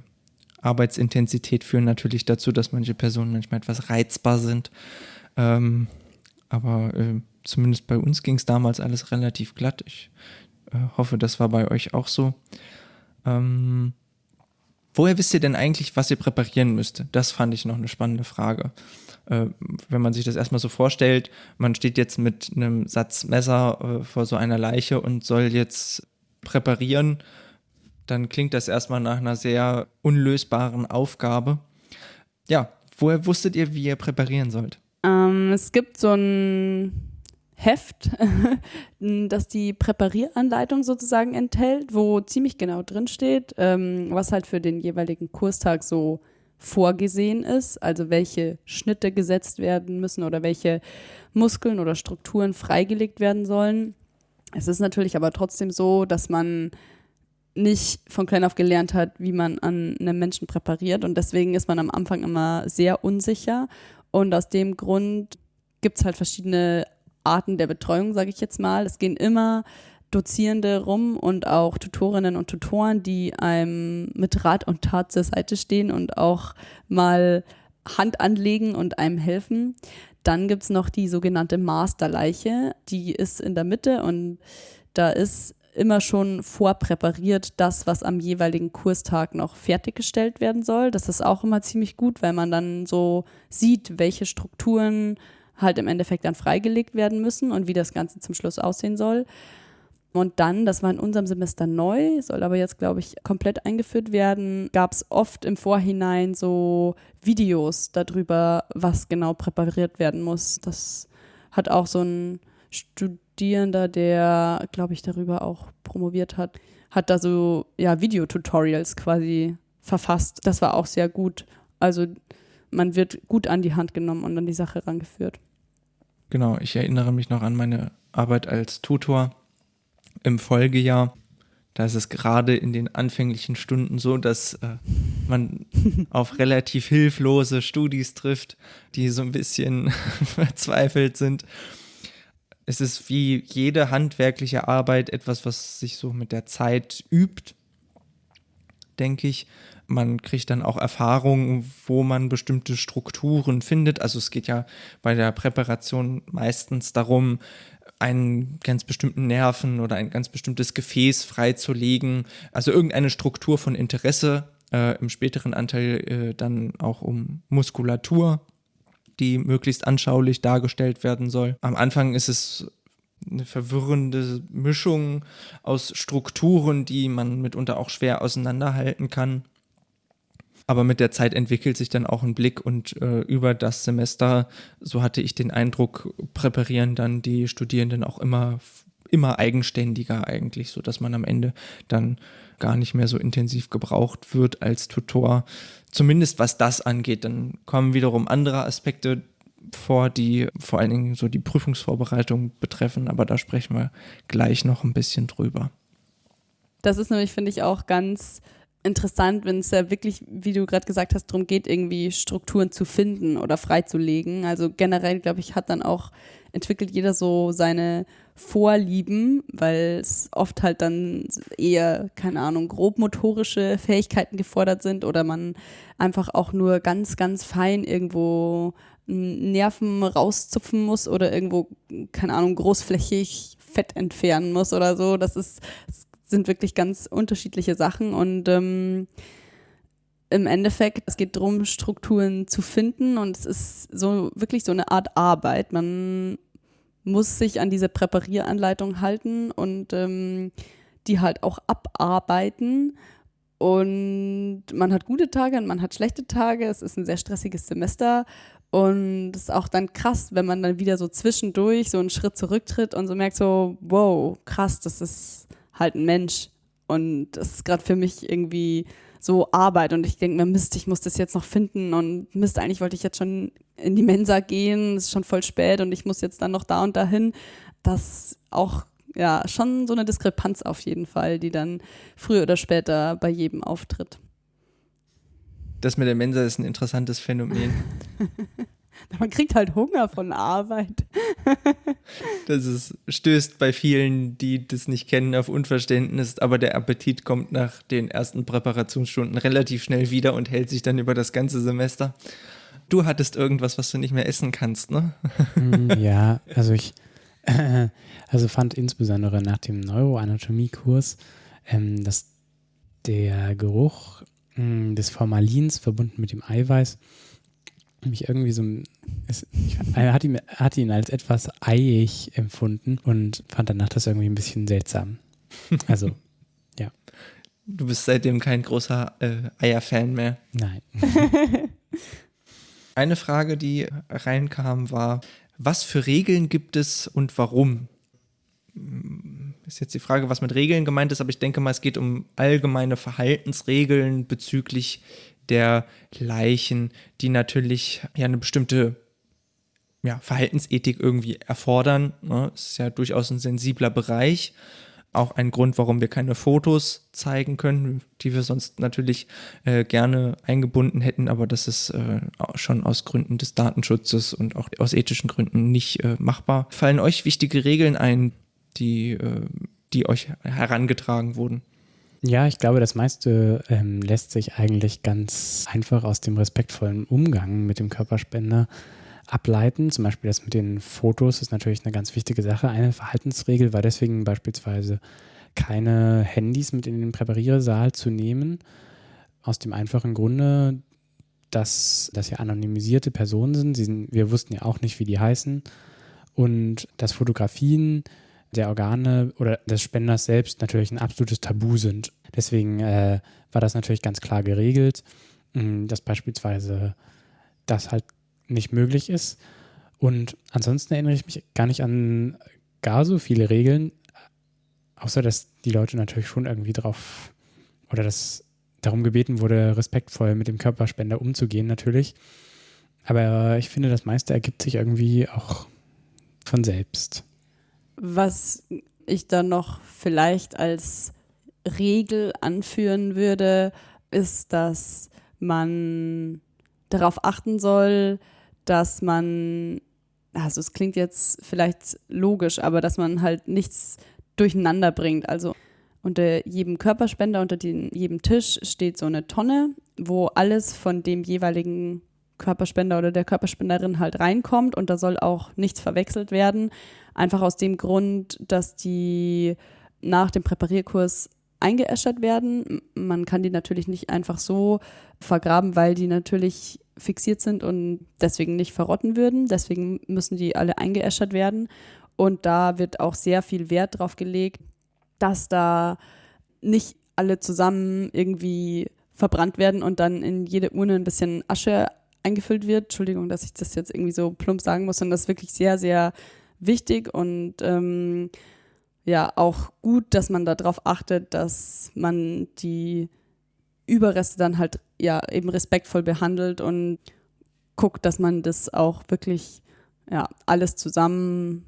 Arbeitsintensität führen natürlich dazu, dass manche Personen manchmal etwas reizbar sind. Ähm, aber äh, zumindest bei uns ging es damals alles relativ glatt. Ich äh, hoffe, das war bei euch auch so. Ähm, woher wisst ihr denn eigentlich, was ihr präparieren müsst? Das fand ich noch eine spannende Frage wenn man sich das erstmal so vorstellt, man steht jetzt mit einem Satz Messer äh, vor so einer Leiche und soll jetzt präparieren, dann klingt das erstmal nach einer sehr unlösbaren Aufgabe. Ja, woher wusstet ihr, wie ihr präparieren sollt? Ähm, es gibt so ein Heft, das die Präparieranleitung sozusagen enthält, wo ziemlich genau drin steht, ähm, was halt für den jeweiligen Kurstag so vorgesehen ist, also welche Schnitte gesetzt werden müssen oder welche Muskeln oder Strukturen freigelegt werden sollen. Es ist natürlich aber trotzdem so, dass man nicht von klein auf gelernt hat, wie man an einem Menschen präpariert und deswegen ist man am Anfang immer sehr unsicher und aus dem Grund gibt es halt verschiedene Arten der Betreuung, sage ich jetzt mal. Es gehen immer Dozierende rum und auch Tutorinnen und Tutoren, die einem mit Rat und Tat zur Seite stehen und auch mal Hand anlegen und einem helfen. Dann gibt es noch die sogenannte Masterleiche, die ist in der Mitte und da ist immer schon vorpräpariert das, was am jeweiligen Kurstag noch fertiggestellt werden soll. Das ist auch immer ziemlich gut, weil man dann so sieht, welche Strukturen halt im Endeffekt dann freigelegt werden müssen und wie das Ganze zum Schluss aussehen soll. Und dann, das war in unserem Semester neu, soll aber jetzt, glaube ich, komplett eingeführt werden, gab es oft im Vorhinein so Videos darüber, was genau präpariert werden muss. Das hat auch so ein Studierender, der, glaube ich, darüber auch promoviert hat, hat da so ja, Videotutorials quasi verfasst. Das war auch sehr gut. Also man wird gut an die Hand genommen und an die Sache rangeführt. Genau, ich erinnere mich noch an meine Arbeit als Tutor im Folgejahr. Da ist es gerade in den anfänglichen Stunden so, dass äh, man auf relativ hilflose Studis trifft, die so ein bisschen verzweifelt sind. Es ist wie jede handwerkliche Arbeit etwas, was sich so mit der Zeit übt. denke ich. Man kriegt dann auch Erfahrungen, wo man bestimmte Strukturen findet. Also es geht ja bei der Präparation meistens darum, einen ganz bestimmten Nerven oder ein ganz bestimmtes Gefäß freizulegen. Also irgendeine Struktur von Interesse. Äh, Im späteren Anteil äh, dann auch um Muskulatur, die möglichst anschaulich dargestellt werden soll. Am Anfang ist es eine verwirrende Mischung aus Strukturen, die man mitunter auch schwer auseinanderhalten kann. Aber mit der Zeit entwickelt sich dann auch ein Blick und äh, über das Semester, so hatte ich den Eindruck, präparieren dann die Studierenden auch immer, immer eigenständiger eigentlich, so dass man am Ende dann gar nicht mehr so intensiv gebraucht wird als Tutor. Zumindest was das angeht. Dann kommen wiederum andere Aspekte vor, die vor allen Dingen so die Prüfungsvorbereitung betreffen, aber da sprechen wir gleich noch ein bisschen drüber. Das ist nämlich, finde ich, auch ganz interessant, wenn es ja wirklich, wie du gerade gesagt hast, darum geht, irgendwie Strukturen zu finden oder freizulegen. Also generell, glaube ich, hat dann auch, entwickelt jeder so seine Vorlieben, weil es oft halt dann eher, keine Ahnung, grobmotorische Fähigkeiten gefordert sind oder man einfach auch nur ganz, ganz fein irgendwo Nerven rauszupfen muss oder irgendwo, keine Ahnung, großflächig Fett entfernen muss oder so. Das ist, das sind wirklich ganz unterschiedliche Sachen und ähm, im Endeffekt, es geht darum, Strukturen zu finden und es ist so wirklich so eine Art Arbeit. Man muss sich an diese Präparieranleitung halten und ähm, die halt auch abarbeiten. Und man hat gute Tage und man hat schlechte Tage. Es ist ein sehr stressiges Semester. Und es ist auch dann krass, wenn man dann wieder so zwischendurch so einen Schritt zurücktritt und so merkt so, wow, krass, das ist halt ein Mensch. Und das ist gerade für mich irgendwie so Arbeit. Und ich denke mir, Mist, ich muss das jetzt noch finden. Und Mist, eigentlich wollte ich jetzt schon in die Mensa gehen. Es ist schon voll spät und ich muss jetzt dann noch da und dahin. Das auch ja schon so eine Diskrepanz auf jeden Fall, die dann früher oder später bei jedem auftritt. Das mit der Mensa ist ein interessantes Phänomen. Man kriegt halt Hunger von Arbeit. das ist, stößt bei vielen, die das nicht kennen, auf Unverständnis, aber der Appetit kommt nach den ersten Präparationsstunden relativ schnell wieder und hält sich dann über das ganze Semester. Du hattest irgendwas, was du nicht mehr essen kannst, ne? Mm, ja, also ich also fand insbesondere nach dem Neuroanatomie-Kurs, ähm, dass der Geruch mh, mm, des Formalins verbunden mit dem Eiweiß mich irgendwie so, es, ich hatte ihn, hatte ihn als etwas eiig empfunden und fand danach das irgendwie ein bisschen seltsam. Also, ja. Du bist seitdem kein großer äh, Eier-Fan mehr. Nein. Eine Frage, die reinkam, war, was für Regeln gibt es und warum? Ist jetzt die Frage, was mit Regeln gemeint ist, aber ich denke mal, es geht um allgemeine Verhaltensregeln bezüglich der Leichen, die natürlich ja eine bestimmte ja, Verhaltensethik irgendwie erfordern. Ne? Ist ja durchaus ein sensibler Bereich. Auch ein Grund, warum wir keine Fotos zeigen können, die wir sonst natürlich äh, gerne eingebunden hätten, aber das ist äh, schon aus Gründen des Datenschutzes und auch aus ethischen Gründen nicht äh, machbar. Fallen euch wichtige Regeln ein, die, äh, die euch herangetragen wurden? Ja, ich glaube, das meiste ähm, lässt sich eigentlich ganz einfach aus dem respektvollen Umgang mit dem Körperspender ableiten. Zum Beispiel das mit den Fotos ist natürlich eine ganz wichtige Sache. Eine Verhaltensregel war deswegen beispielsweise keine Handys mit in den Präpariersaal zu nehmen. Aus dem einfachen Grunde, dass das ja anonymisierte Personen sind. sind. Wir wussten ja auch nicht, wie die heißen. Und dass Fotografien der Organe oder des Spenders selbst natürlich ein absolutes Tabu sind. Deswegen äh, war das natürlich ganz klar geregelt, mh, dass beispielsweise das halt nicht möglich ist. Und ansonsten erinnere ich mich gar nicht an gar so viele Regeln, außer dass die Leute natürlich schon irgendwie drauf oder dass darum gebeten wurde, respektvoll mit dem Körperspender umzugehen, natürlich. Aber ich finde, das meiste ergibt sich irgendwie auch von selbst. Was ich dann noch vielleicht als Regel anführen würde, ist, dass man darauf achten soll, dass man, also es klingt jetzt vielleicht logisch, aber dass man halt nichts durcheinander bringt. Also unter jedem Körperspender, unter den, jedem Tisch steht so eine Tonne, wo alles von dem jeweiligen Körperspender oder der Körperspenderin halt reinkommt und da soll auch nichts verwechselt werden. Einfach aus dem Grund, dass die nach dem Präparierkurs eingeäschert werden. Man kann die natürlich nicht einfach so vergraben, weil die natürlich fixiert sind und deswegen nicht verrotten würden. Deswegen müssen die alle eingeäschert werden. Und da wird auch sehr viel Wert drauf gelegt, dass da nicht alle zusammen irgendwie verbrannt werden und dann in jede Urne ein bisschen Asche eingefüllt wird. Entschuldigung, dass ich das jetzt irgendwie so plump sagen muss, und das wirklich sehr, sehr wichtig und ähm, ja, auch gut, dass man darauf achtet, dass man die Überreste dann halt ja eben respektvoll behandelt und guckt, dass man das auch wirklich ja alles zusammen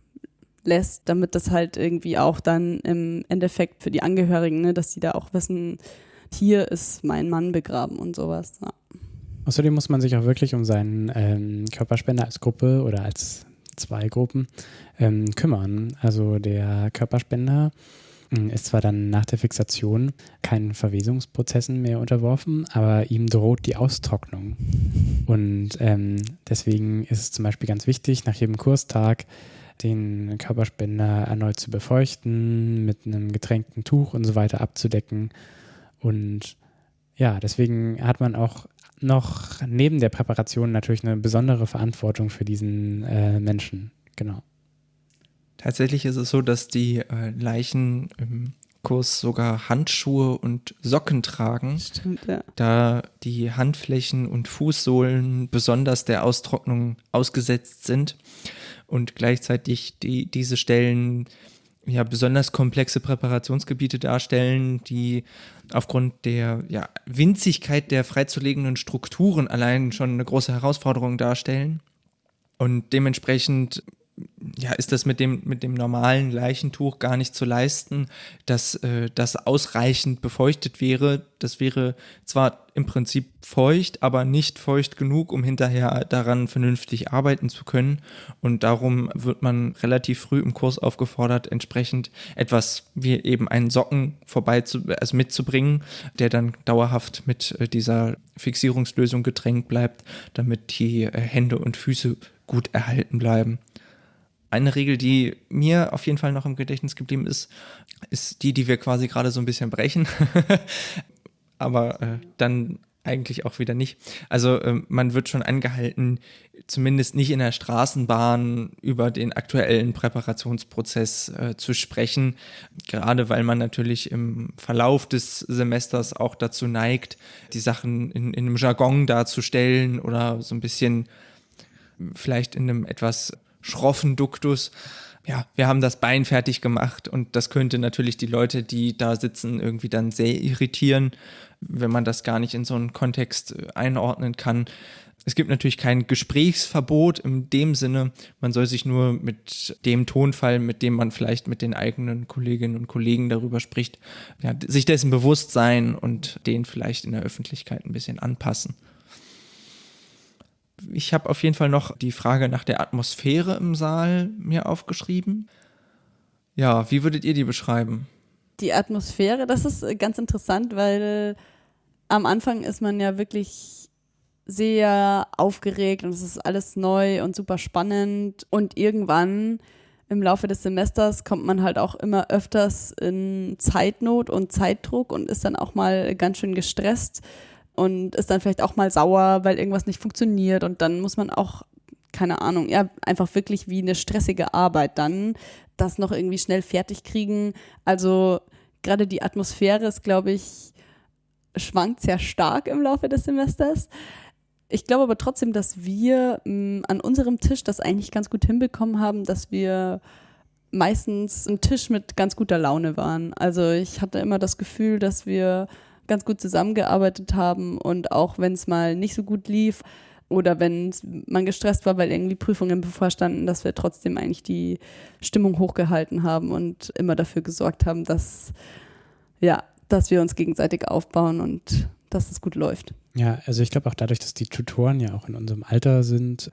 lässt, damit das halt irgendwie auch dann im Endeffekt für die Angehörigen, ne, dass die da auch wissen, hier ist mein Mann begraben und sowas. Ja. Außerdem muss man sich auch wirklich um seinen ähm, Körperspender als Gruppe oder als zwei Gruppen ähm, kümmern. Also der Körperspender hm, ist zwar dann nach der Fixation keinen Verwesungsprozessen mehr unterworfen, aber ihm droht die Austrocknung. Und ähm, deswegen ist es zum Beispiel ganz wichtig, nach jedem Kurstag den Körperspender erneut zu befeuchten, mit einem getränkten Tuch und so weiter abzudecken. Und ja, deswegen hat man auch noch neben der Präparation natürlich eine besondere Verantwortung für diesen äh, Menschen. Genau. Tatsächlich ist es so, dass die äh, Leichen im Kurs sogar Handschuhe und Socken tragen, Stimmt, ja. da die Handflächen und Fußsohlen besonders der Austrocknung ausgesetzt sind und gleichzeitig die, diese Stellen ja besonders komplexe Präparationsgebiete darstellen, die aufgrund der ja, Winzigkeit der freizulegenden Strukturen allein schon eine große Herausforderung darstellen. Und dementsprechend ja, ist das mit dem, mit dem normalen Leichentuch gar nicht zu leisten, dass äh, das ausreichend befeuchtet wäre. Das wäre zwar im Prinzip feucht, aber nicht feucht genug, um hinterher daran vernünftig arbeiten zu können. Und darum wird man relativ früh im Kurs aufgefordert, entsprechend etwas wie eben einen Socken vorbei zu, also mitzubringen, der dann dauerhaft mit äh, dieser Fixierungslösung getränkt bleibt, damit die äh, Hände und Füße gut erhalten bleiben. Eine Regel, die mir auf jeden Fall noch im Gedächtnis geblieben ist, ist die, die wir quasi gerade so ein bisschen brechen. Aber äh, dann eigentlich auch wieder nicht. Also äh, man wird schon angehalten, zumindest nicht in der Straßenbahn über den aktuellen Präparationsprozess äh, zu sprechen, gerade weil man natürlich im Verlauf des Semesters auch dazu neigt, die Sachen in, in einem Jargon darzustellen oder so ein bisschen vielleicht in einem etwas schroffen Duktus. Ja, wir haben das Bein fertig gemacht und das könnte natürlich die Leute, die da sitzen, irgendwie dann sehr irritieren, wenn man das gar nicht in so einen Kontext äh, einordnen kann. Es gibt natürlich kein Gesprächsverbot in dem Sinne. Man soll sich nur mit dem Tonfall, mit dem man vielleicht mit den eigenen Kolleginnen und Kollegen darüber spricht, ja, sich dessen bewusst sein und den vielleicht in der Öffentlichkeit ein bisschen anpassen. Ich habe auf jeden Fall noch die Frage nach der Atmosphäre im Saal mir aufgeschrieben. Ja, wie würdet ihr die beschreiben? Die Atmosphäre, das ist ganz interessant, weil am Anfang ist man ja wirklich sehr aufgeregt und es ist alles neu und super spannend und irgendwann im Laufe des Semesters kommt man halt auch immer öfters in Zeitnot und Zeitdruck und ist dann auch mal ganz schön gestresst und ist dann vielleicht auch mal sauer, weil irgendwas nicht funktioniert und dann muss man auch, keine Ahnung, ja, einfach wirklich wie eine stressige Arbeit dann das noch irgendwie schnell fertig kriegen. Also gerade die Atmosphäre ist, glaube ich, schwankt sehr stark im Laufe des Semesters. Ich glaube aber trotzdem, dass wir mh, an unserem Tisch das eigentlich ganz gut hinbekommen haben, dass wir meistens ein Tisch mit ganz guter Laune waren. Also ich hatte immer das Gefühl, dass wir ganz gut zusammengearbeitet haben und auch wenn es mal nicht so gut lief oder wenn man gestresst war, weil irgendwie Prüfungen bevorstanden, dass wir trotzdem eigentlich die Stimmung hochgehalten haben und immer dafür gesorgt haben, dass ja, dass wir uns gegenseitig aufbauen und dass es gut läuft. Ja, also ich glaube auch dadurch, dass die Tutoren ja auch in unserem Alter sind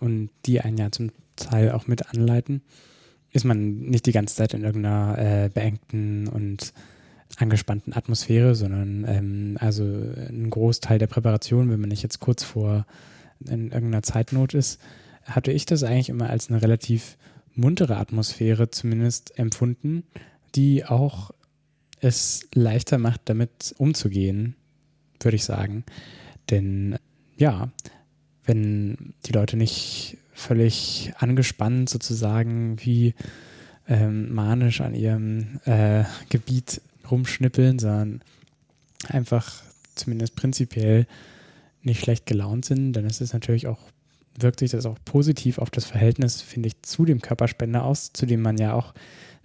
und die einen ja zum Teil auch mit anleiten, ist man nicht die ganze Zeit in irgendeiner äh, beengten und angespannten Atmosphäre, sondern ähm, also ein Großteil der Präparation, wenn man nicht jetzt kurz vor in irgendeiner Zeitnot ist, hatte ich das eigentlich immer als eine relativ muntere Atmosphäre zumindest empfunden, die auch es leichter macht, damit umzugehen, würde ich sagen. Denn ja, wenn die Leute nicht völlig angespannt sozusagen wie ähm, manisch an ihrem äh, Gebiet rumschnippeln, sondern einfach zumindest prinzipiell nicht schlecht gelaunt sind, dann ist es natürlich auch, wirkt sich das auch positiv auf das Verhältnis, finde ich, zu dem Körperspender aus, zu dem man ja auch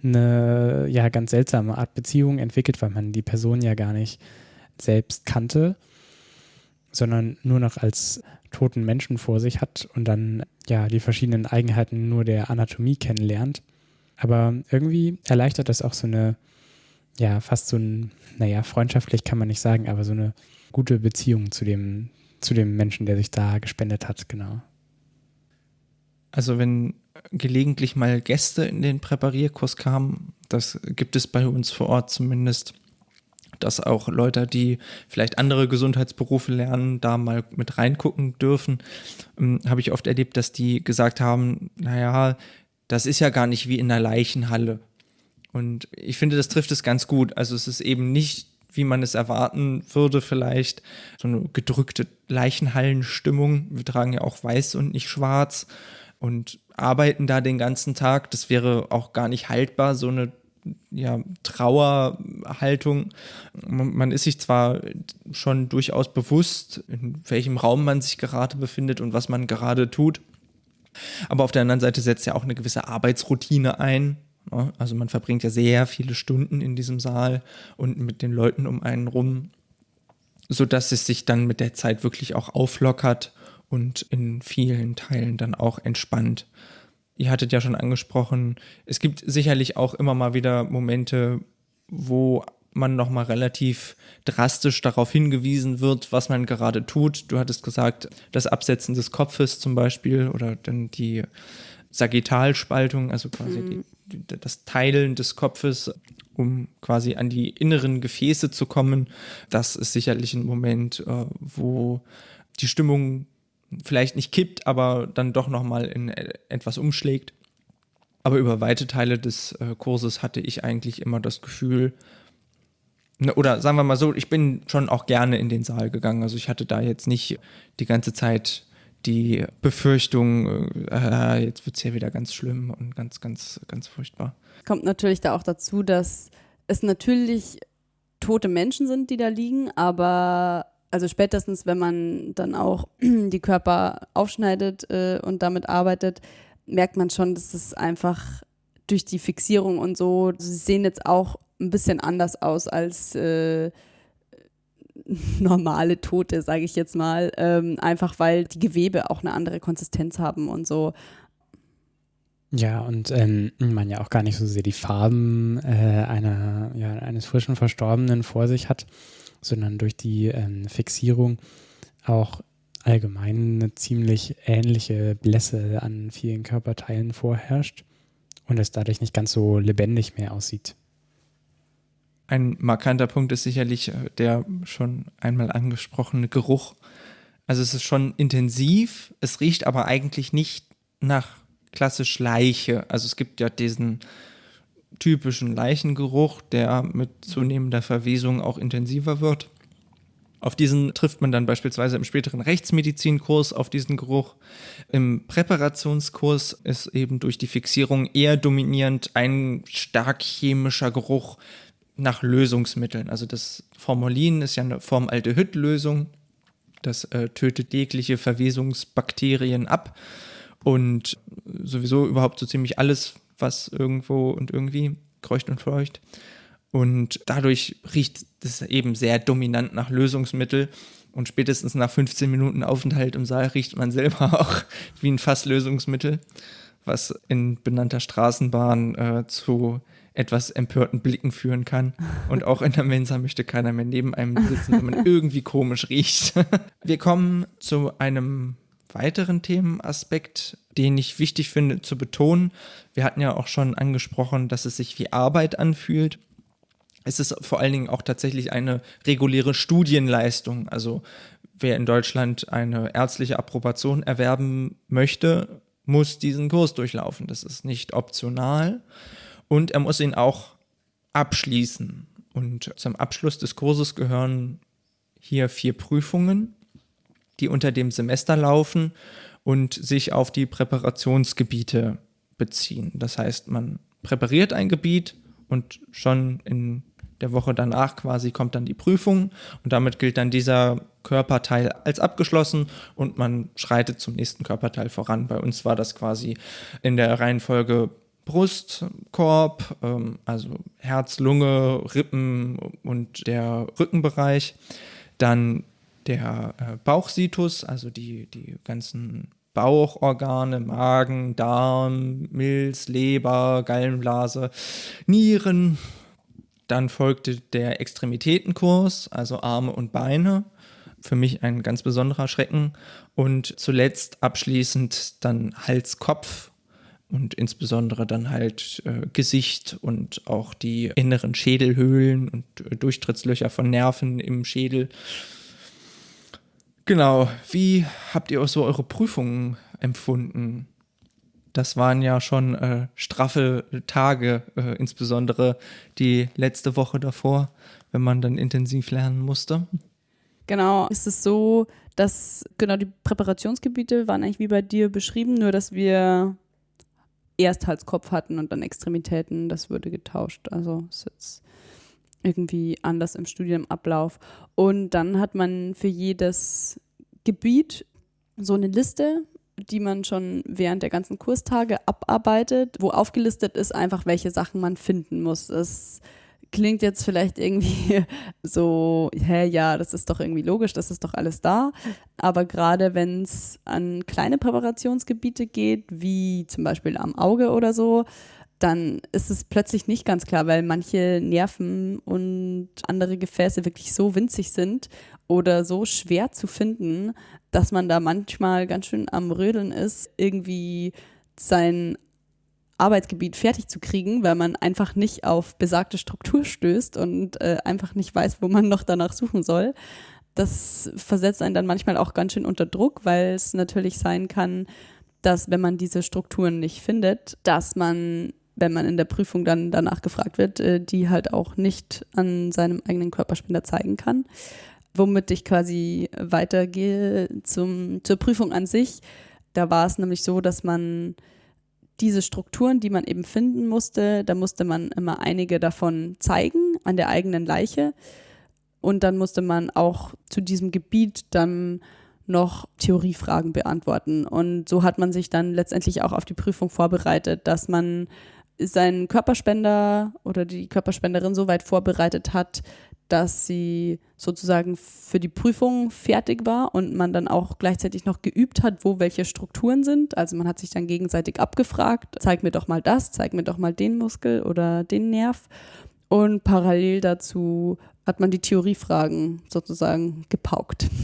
eine ja ganz seltsame Art Beziehung entwickelt, weil man die Person ja gar nicht selbst kannte, sondern nur noch als toten Menschen vor sich hat und dann ja die verschiedenen Eigenheiten nur der Anatomie kennenlernt. Aber irgendwie erleichtert das auch so eine, ja, fast so ein, naja, freundschaftlich kann man nicht sagen, aber so eine gute Beziehung zu dem, zu dem Menschen, der sich da gespendet hat, genau. Also wenn gelegentlich mal Gäste in den Präparierkurs kamen, das gibt es bei uns vor Ort zumindest, dass auch Leute, die vielleicht andere Gesundheitsberufe lernen, da mal mit reingucken dürfen, ähm, habe ich oft erlebt, dass die gesagt haben, naja, das ist ja gar nicht wie in einer Leichenhalle. Und ich finde, das trifft es ganz gut. Also es ist eben nicht, wie man es erwarten würde, vielleicht so eine gedrückte Leichenhallenstimmung. Wir tragen ja auch weiß und nicht schwarz und arbeiten da den ganzen Tag. Das wäre auch gar nicht haltbar, so eine ja, Trauerhaltung. Man ist sich zwar schon durchaus bewusst, in welchem Raum man sich gerade befindet und was man gerade tut, aber auf der anderen Seite setzt ja auch eine gewisse Arbeitsroutine ein. Also man verbringt ja sehr viele Stunden in diesem Saal und mit den Leuten um einen rum, sodass es sich dann mit der Zeit wirklich auch auflockert und in vielen Teilen dann auch entspannt ihr hattet ja schon angesprochen, es gibt sicherlich auch immer mal wieder Momente, wo man nochmal relativ drastisch darauf hingewiesen wird, was man gerade tut. Du hattest gesagt, das Absetzen des Kopfes zum Beispiel oder dann die Sagittalspaltung, also quasi mhm. die, das Teilen des Kopfes, um quasi an die inneren Gefäße zu kommen. Das ist sicherlich ein Moment, äh, wo die Stimmung vielleicht nicht kippt, aber dann doch nochmal in etwas umschlägt. Aber über weite Teile des äh, Kurses hatte ich eigentlich immer das Gefühl, ne, oder sagen wir mal so, ich bin schon auch gerne in den Saal gegangen. Also ich hatte da jetzt nicht die ganze Zeit die Befürchtung, äh, jetzt wird es hier wieder ganz schlimm und ganz, ganz, ganz furchtbar. Kommt natürlich da auch dazu, dass es natürlich tote Menschen sind, die da liegen, aber also spätestens, wenn man dann auch die Körper aufschneidet äh, und damit arbeitet, merkt man schon, dass es einfach durch die Fixierung und so, sie sehen jetzt auch ein bisschen anders aus als äh, normale Tote, sage ich jetzt mal. Ähm, einfach weil die Gewebe auch eine andere Konsistenz haben und so. Ja, und ähm, man ja auch gar nicht so sehr die Farben äh, einer, ja, eines frischen Verstorbenen vor sich hat sondern durch die ähm, Fixierung auch allgemein eine ziemlich ähnliche Blässe an vielen Körperteilen vorherrscht und es dadurch nicht ganz so lebendig mehr aussieht. Ein markanter Punkt ist sicherlich äh, der schon einmal angesprochene Geruch. Also es ist schon intensiv, es riecht aber eigentlich nicht nach klassisch Leiche. Also es gibt ja diesen typischen Leichengeruch, der mit zunehmender Verwesung auch intensiver wird. Auf diesen trifft man dann beispielsweise im späteren Rechtsmedizinkurs auf diesen Geruch. Im Präparationskurs ist eben durch die Fixierung eher dominierend ein stark chemischer Geruch nach Lösungsmitteln. Also das Formalin ist ja eine Formaldehyd-Lösung. Das äh, tötet jegliche Verwesungsbakterien ab und sowieso überhaupt so ziemlich alles, was irgendwo und irgendwie kreucht und fleucht. Und dadurch riecht es eben sehr dominant nach Lösungsmittel. Und spätestens nach 15 Minuten Aufenthalt im Saal riecht man selber auch wie ein Fasslösungsmittel, was in benannter Straßenbahn äh, zu etwas empörten Blicken führen kann. Und auch in der Mensa möchte keiner mehr neben einem sitzen, wenn man irgendwie komisch riecht. Wir kommen zu einem weiteren Themenaspekt, den ich wichtig finde zu betonen. Wir hatten ja auch schon angesprochen, dass es sich wie Arbeit anfühlt. Es ist vor allen Dingen auch tatsächlich eine reguläre Studienleistung. Also wer in Deutschland eine ärztliche Approbation erwerben möchte, muss diesen Kurs durchlaufen. Das ist nicht optional. Und er muss ihn auch abschließen. Und zum Abschluss des Kurses gehören hier vier Prüfungen, die unter dem Semester laufen und sich auf die Präparationsgebiete beziehen. Das heißt, man präpariert ein Gebiet und schon in der Woche danach quasi kommt dann die Prüfung und damit gilt dann dieser Körperteil als abgeschlossen und man schreitet zum nächsten Körperteil voran. Bei uns war das quasi in der Reihenfolge Brustkorb, ähm, also Herz, Lunge, Rippen und der Rückenbereich. Dann der äh, Bauchsitus, also die, die ganzen Bauchorgane, Magen, Darm, Milz, Leber, Gallenblase, Nieren. Dann folgte der Extremitätenkurs, also Arme und Beine. Für mich ein ganz besonderer Schrecken. Und zuletzt abschließend dann Hals, Kopf und insbesondere dann halt äh, Gesicht und auch die inneren Schädelhöhlen und äh, Durchtrittslöcher von Nerven im Schädel. Genau, wie habt ihr auch so eure Prüfungen empfunden? Das waren ja schon äh, straffe Tage, äh, insbesondere die letzte Woche davor, wenn man dann intensiv lernen musste. Genau, ist es so, dass genau die Präparationsgebiete waren eigentlich wie bei dir beschrieben, nur dass wir erst Halskopf hatten und dann Extremitäten, das wurde getauscht. Also ist jetzt irgendwie anders im Studienablauf. Und dann hat man für jedes Gebiet so eine Liste, die man schon während der ganzen Kurstage abarbeitet, wo aufgelistet ist einfach, welche Sachen man finden muss. Es klingt jetzt vielleicht irgendwie so, hä, ja, das ist doch irgendwie logisch, das ist doch alles da. Aber gerade wenn es an kleine Präparationsgebiete geht, wie zum Beispiel am Auge oder so, dann ist es plötzlich nicht ganz klar, weil manche Nerven und andere Gefäße wirklich so winzig sind oder so schwer zu finden, dass man da manchmal ganz schön am Rödeln ist, irgendwie sein Arbeitsgebiet fertig zu kriegen, weil man einfach nicht auf besagte Struktur stößt und äh, einfach nicht weiß, wo man noch danach suchen soll. Das versetzt einen dann manchmal auch ganz schön unter Druck, weil es natürlich sein kann, dass wenn man diese Strukturen nicht findet, dass man, wenn man in der Prüfung dann danach gefragt wird, äh, die halt auch nicht an seinem eigenen Körperspender zeigen kann. Womit ich quasi weitergehe zum, zur Prüfung an sich. Da war es nämlich so, dass man diese Strukturen, die man eben finden musste, da musste man immer einige davon zeigen an der eigenen Leiche. Und dann musste man auch zu diesem Gebiet dann noch Theoriefragen beantworten. Und so hat man sich dann letztendlich auch auf die Prüfung vorbereitet, dass man seinen Körperspender oder die Körperspenderin so weit vorbereitet hat, dass sie sozusagen für die Prüfung fertig war und man dann auch gleichzeitig noch geübt hat, wo welche Strukturen sind. Also man hat sich dann gegenseitig abgefragt, zeig mir doch mal das, zeig mir doch mal den Muskel oder den Nerv. Und parallel dazu hat man die Theoriefragen sozusagen gepaukt.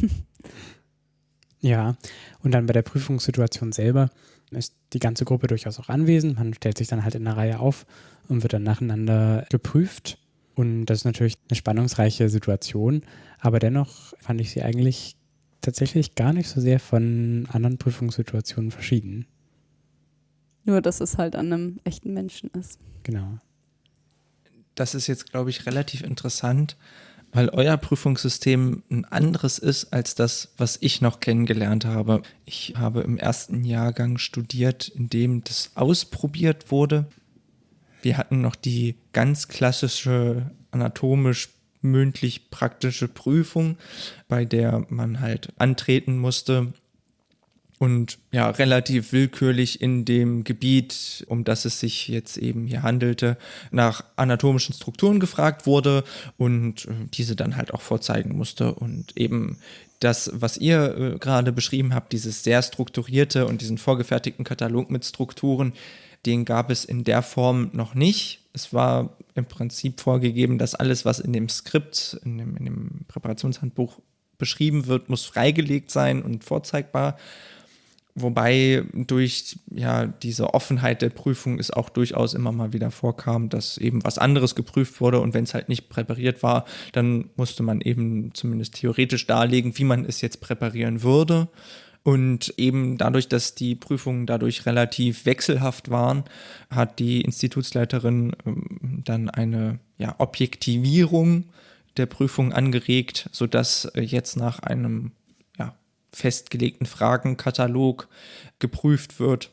Ja, und dann bei der Prüfungssituation selber ist die ganze Gruppe durchaus auch anwesend. Man stellt sich dann halt in der Reihe auf und wird dann nacheinander geprüft. Und das ist natürlich eine spannungsreiche Situation, aber dennoch fand ich sie eigentlich tatsächlich gar nicht so sehr von anderen Prüfungssituationen verschieden. Nur, dass es halt an einem echten Menschen ist. Genau. Das ist jetzt, glaube ich, relativ interessant, weil euer Prüfungssystem ein anderes ist als das, was ich noch kennengelernt habe. Ich habe im ersten Jahrgang studiert, in dem das ausprobiert wurde. Wir hatten noch die ganz klassische anatomisch mündlich praktische Prüfung, bei der man halt antreten musste und ja relativ willkürlich in dem Gebiet, um das es sich jetzt eben hier handelte, nach anatomischen Strukturen gefragt wurde und äh, diese dann halt auch vorzeigen musste und eben das, was ihr äh, gerade beschrieben habt, dieses sehr strukturierte und diesen vorgefertigten Katalog mit Strukturen, den gab es in der Form noch nicht. Es war im Prinzip vorgegeben, dass alles, was in dem Skript, in dem, in dem Präparationshandbuch beschrieben wird, muss freigelegt sein und vorzeigbar. Wobei durch ja diese Offenheit der Prüfung es auch durchaus immer mal wieder vorkam, dass eben was anderes geprüft wurde und wenn es halt nicht präpariert war, dann musste man eben zumindest theoretisch darlegen, wie man es jetzt präparieren würde. Und eben dadurch, dass die Prüfungen dadurch relativ wechselhaft waren, hat die Institutsleiterin ähm, dann eine ja, Objektivierung der Prüfung angeregt, sodass äh, jetzt nach einem festgelegten Fragenkatalog geprüft wird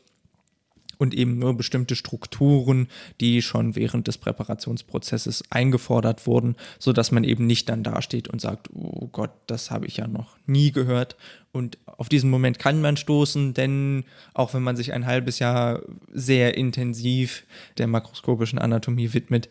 und eben nur bestimmte Strukturen, die schon während des Präparationsprozesses eingefordert wurden, sodass man eben nicht dann dasteht und sagt, oh Gott, das habe ich ja noch nie gehört. Und auf diesen Moment kann man stoßen, denn auch wenn man sich ein halbes Jahr sehr intensiv der makroskopischen Anatomie widmet,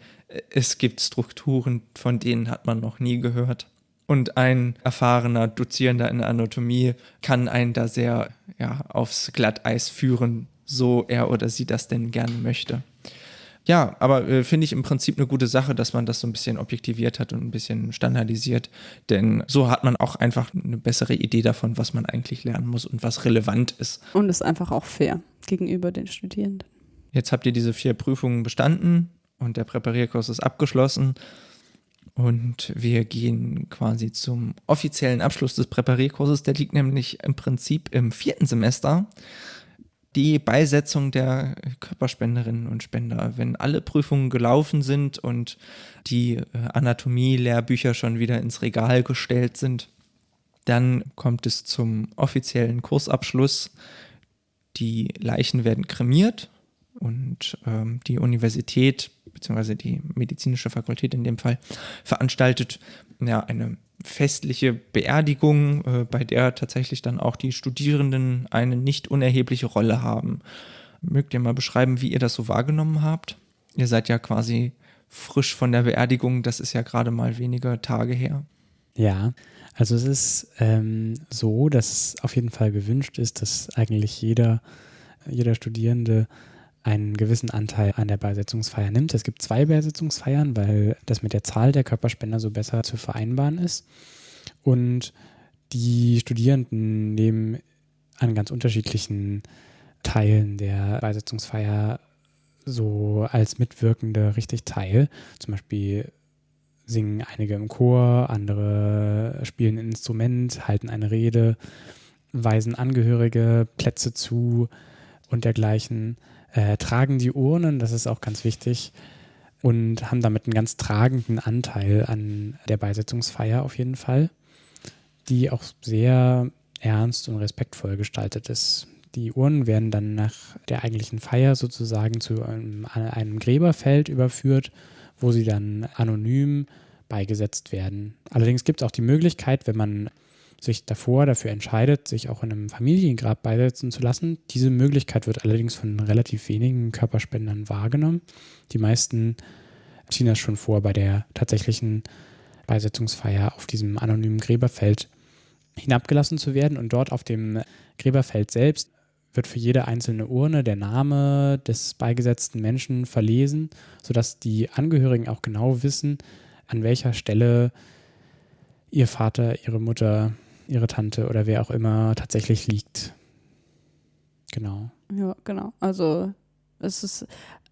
es gibt Strukturen, von denen hat man noch nie gehört. Und ein erfahrener Dozierender in Anatomie kann einen da sehr ja, aufs Glatteis führen, so er oder sie das denn gerne möchte. Ja, aber äh, finde ich im Prinzip eine gute Sache, dass man das so ein bisschen objektiviert hat und ein bisschen standardisiert, denn so hat man auch einfach eine bessere Idee davon, was man eigentlich lernen muss und was relevant ist. Und ist einfach auch fair gegenüber den Studierenden. Jetzt habt ihr diese vier Prüfungen bestanden und der Präparierkurs ist abgeschlossen. Und wir gehen quasi zum offiziellen Abschluss des Präparierkurses. Der liegt nämlich im Prinzip im vierten Semester. Die Beisetzung der Körperspenderinnen und Spender. Wenn alle Prüfungen gelaufen sind und die äh, Anatomie-Lehrbücher schon wieder ins Regal gestellt sind, dann kommt es zum offiziellen Kursabschluss. Die Leichen werden kremiert und ähm, die Universität beziehungsweise die medizinische Fakultät in dem Fall, veranstaltet ja eine festliche Beerdigung, äh, bei der tatsächlich dann auch die Studierenden eine nicht unerhebliche Rolle haben. Mögt ihr mal beschreiben, wie ihr das so wahrgenommen habt? Ihr seid ja quasi frisch von der Beerdigung, das ist ja gerade mal wenige Tage her. Ja, also es ist ähm, so, dass es auf jeden Fall gewünscht ist, dass eigentlich jeder, jeder Studierende einen gewissen Anteil an der Beisetzungsfeier nimmt. Es gibt zwei Beisetzungsfeiern, weil das mit der Zahl der Körperspender so besser zu vereinbaren ist. Und die Studierenden nehmen an ganz unterschiedlichen Teilen der Beisetzungsfeier so als Mitwirkende richtig teil. Zum Beispiel singen einige im Chor, andere spielen ein Instrument, halten eine Rede, weisen Angehörige Plätze zu und dergleichen äh, tragen die Urnen, das ist auch ganz wichtig, und haben damit einen ganz tragenden Anteil an der Beisetzungsfeier auf jeden Fall, die auch sehr ernst und respektvoll gestaltet ist. Die Urnen werden dann nach der eigentlichen Feier sozusagen zu einem, einem Gräberfeld überführt, wo sie dann anonym beigesetzt werden. Allerdings gibt es auch die Möglichkeit, wenn man sich davor dafür entscheidet, sich auch in einem Familiengrab beisetzen zu lassen. Diese Möglichkeit wird allerdings von relativ wenigen Körperspendern wahrgenommen. Die meisten ziehen das schon vor, bei der tatsächlichen Beisetzungsfeier auf diesem anonymen Gräberfeld hinabgelassen zu werden. Und dort auf dem Gräberfeld selbst wird für jede einzelne Urne der Name des beigesetzten Menschen verlesen, sodass die Angehörigen auch genau wissen, an welcher Stelle ihr Vater, ihre Mutter, ihre Tante oder wer auch immer tatsächlich liegt. Genau. Ja, genau. Also es ist,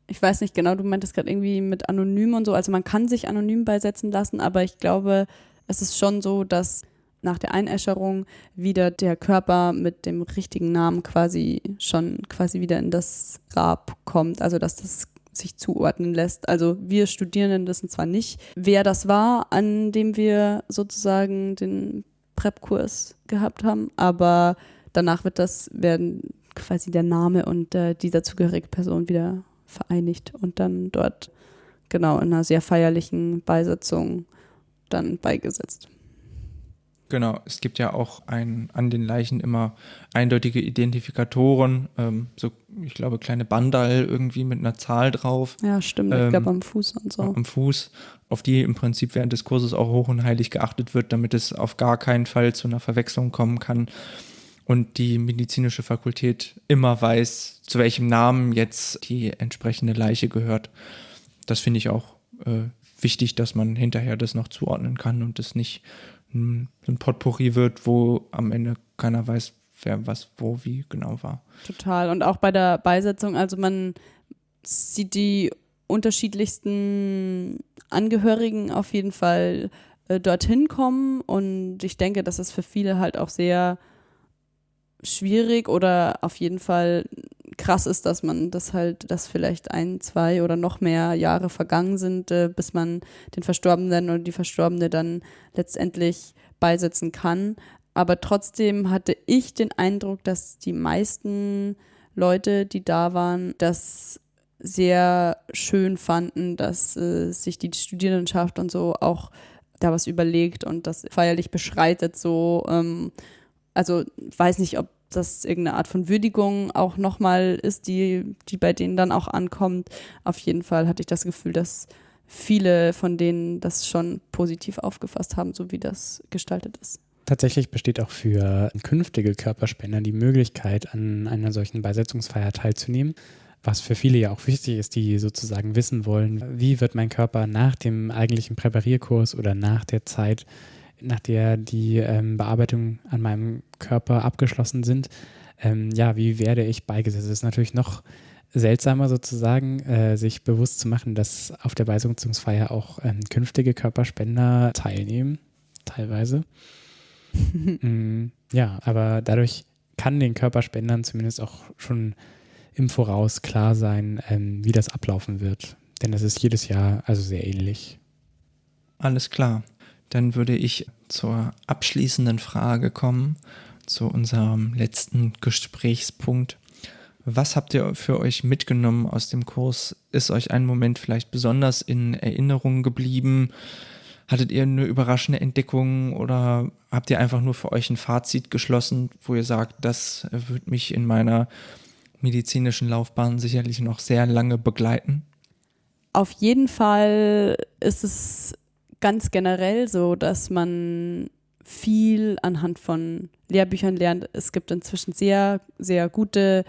ich weiß nicht genau, du meintest gerade irgendwie mit anonym und so. Also man kann sich anonym beisetzen lassen, aber ich glaube, es ist schon so, dass nach der Einäscherung wieder der Körper mit dem richtigen Namen quasi schon quasi wieder in das Grab kommt. Also dass das sich zuordnen lässt. Also wir Studierenden wissen zwar nicht, wer das war, an dem wir sozusagen den Prep-Kurs gehabt haben, aber danach wird das, werden quasi der Name und äh, die dazugehörige Person wieder vereinigt und dann dort genau in einer sehr feierlichen Beisetzung dann beigesetzt. Genau, es gibt ja auch ein, an den Leichen immer eindeutige Identifikatoren, ähm, so ich glaube kleine Bandal irgendwie mit einer Zahl drauf. Ja, stimmt, ähm, ich glaube am Fuß und so. Am Fuß, auf die im Prinzip während des Kurses auch hoch und heilig geachtet wird, damit es auf gar keinen Fall zu einer Verwechslung kommen kann und die medizinische Fakultät immer weiß, zu welchem Namen jetzt die entsprechende Leiche gehört. Das finde ich auch äh, wichtig, dass man hinterher das noch zuordnen kann und es nicht ein Potpourri wird, wo am Ende keiner weiß, wer was wo wie genau war. Total. Und auch bei der Beisetzung, also man sieht die unterschiedlichsten Angehörigen auf jeden Fall äh, dorthin kommen und ich denke, dass es für viele halt auch sehr schwierig oder auf jeden Fall krass ist, dass man das halt, dass vielleicht ein, zwei oder noch mehr Jahre vergangen sind, äh, bis man den Verstorbenen oder die Verstorbene dann letztendlich beisetzen kann. Aber trotzdem hatte ich den Eindruck, dass die meisten Leute, die da waren, das sehr schön fanden, dass äh, sich die Studierendenschaft und so auch da was überlegt und das feierlich beschreitet. So, ähm, also weiß nicht, ob das irgendeine Art von Würdigung auch nochmal ist, die, die bei denen dann auch ankommt. Auf jeden Fall hatte ich das Gefühl, dass viele von denen das schon positiv aufgefasst haben, so wie das gestaltet ist. Tatsächlich besteht auch für künftige Körperspender die Möglichkeit, an einer solchen Beisetzungsfeier teilzunehmen was für viele ja auch wichtig ist, die sozusagen wissen wollen, wie wird mein Körper nach dem eigentlichen Präparierkurs oder nach der Zeit, nach der die ähm, Bearbeitung an meinem Körper abgeschlossen sind, ähm, ja, wie werde ich beigesetzt? Es ist natürlich noch seltsamer sozusagen, äh, sich bewusst zu machen, dass auf der Beisetzungsfeier auch ähm, künftige Körperspender teilnehmen, teilweise. mm, ja, aber dadurch kann den Körperspendern zumindest auch schon im Voraus klar sein, ähm, wie das ablaufen wird. Denn das ist jedes Jahr also sehr ähnlich. Alles klar. Dann würde ich zur abschließenden Frage kommen, zu unserem letzten Gesprächspunkt. Was habt ihr für euch mitgenommen aus dem Kurs? Ist euch ein Moment vielleicht besonders in Erinnerung geblieben? Hattet ihr eine überraschende Entdeckung oder habt ihr einfach nur für euch ein Fazit geschlossen, wo ihr sagt, das wird mich in meiner medizinischen Laufbahn sicherlich noch sehr lange begleiten? Auf jeden Fall ist es ganz generell so, dass man viel anhand von Lehrbüchern lernt. Es gibt inzwischen sehr, sehr gute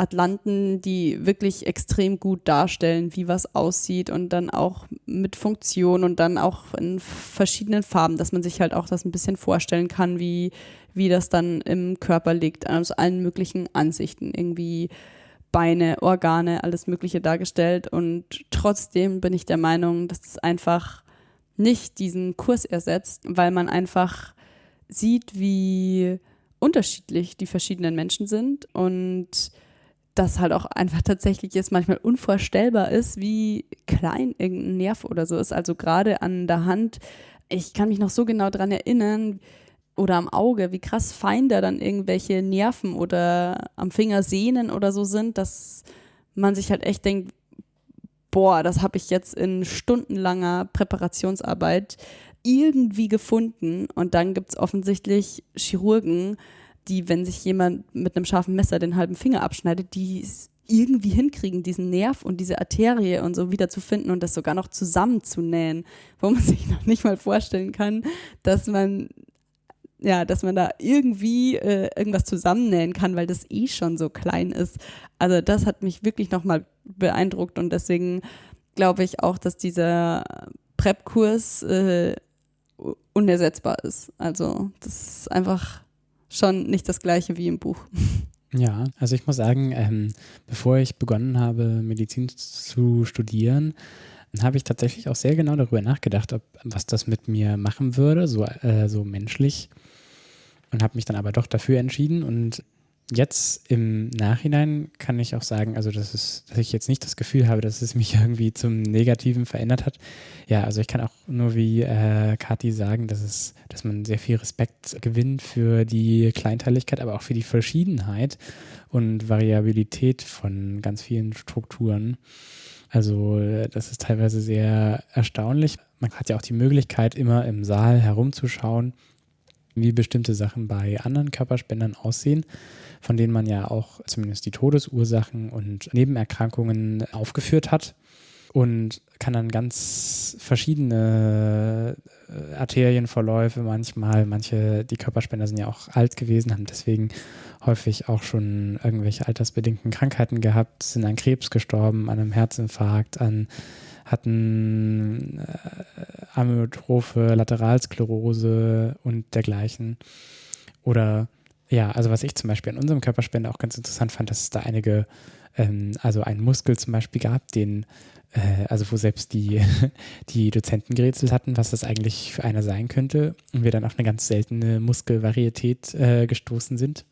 Atlanten, die wirklich extrem gut darstellen, wie was aussieht und dann auch mit Funktion und dann auch in verschiedenen Farben, dass man sich halt auch das ein bisschen vorstellen kann, wie, wie das dann im Körper liegt, aus allen möglichen Ansichten, irgendwie Beine, Organe, alles Mögliche dargestellt und trotzdem bin ich der Meinung, dass es einfach nicht diesen Kurs ersetzt, weil man einfach sieht, wie unterschiedlich die verschiedenen Menschen sind und das halt auch einfach tatsächlich jetzt manchmal unvorstellbar ist, wie klein irgendein Nerv oder so ist. Also gerade an der Hand, ich kann mich noch so genau daran erinnern, oder am Auge, wie krass fein da dann irgendwelche Nerven oder am Finger Sehnen oder so sind, dass man sich halt echt denkt, boah, das habe ich jetzt in stundenlanger Präparationsarbeit irgendwie gefunden. Und dann gibt es offensichtlich Chirurgen, die, wenn sich jemand mit einem scharfen Messer den halben Finger abschneidet, die irgendwie hinkriegen, diesen Nerv und diese Arterie und so wieder zu finden und das sogar noch zusammenzunähen, wo man sich noch nicht mal vorstellen kann, dass man ja, dass man da irgendwie äh, irgendwas zusammennähen kann, weil das eh schon so klein ist. Also das hat mich wirklich nochmal beeindruckt und deswegen glaube ich auch, dass dieser Prep-Kurs äh, unersetzbar ist. Also das ist einfach schon nicht das gleiche wie im Buch. Ja, also ich muss sagen, ähm, bevor ich begonnen habe, Medizin zu studieren, habe ich tatsächlich auch sehr genau darüber nachgedacht, ob, was das mit mir machen würde, so, äh, so menschlich. Und habe mich dann aber doch dafür entschieden. Und jetzt im Nachhinein kann ich auch sagen, also das ist, dass ich jetzt nicht das Gefühl habe, dass es mich irgendwie zum Negativen verändert hat. Ja, also ich kann auch nur wie äh, Kathi sagen, dass es, dass man sehr viel Respekt gewinnt für die Kleinteiligkeit, aber auch für die Verschiedenheit und Variabilität von ganz vielen Strukturen. Also das ist teilweise sehr erstaunlich. Man hat ja auch die Möglichkeit, immer im Saal herumzuschauen, wie bestimmte Sachen bei anderen Körperspendern aussehen, von denen man ja auch zumindest die Todesursachen und Nebenerkrankungen aufgeführt hat und kann dann ganz verschiedene äh, Arterienverläufe manchmal, manche, die Körperspender sind ja auch alt gewesen, haben deswegen häufig auch schon irgendwelche altersbedingten Krankheiten gehabt, sind an Krebs gestorben, an einem Herzinfarkt, an hatten äh, Amyotrophe, Lateralsklerose und dergleichen. Oder Ja, also was ich zum Beispiel an unserem Körperspender auch ganz interessant fand, dass es da einige, ähm, also einen Muskel zum Beispiel gab, den, äh, also wo selbst die, die Dozenten gerätselt hatten, was das eigentlich für einer sein könnte und wir dann auf eine ganz seltene Muskelvarietät äh, gestoßen sind.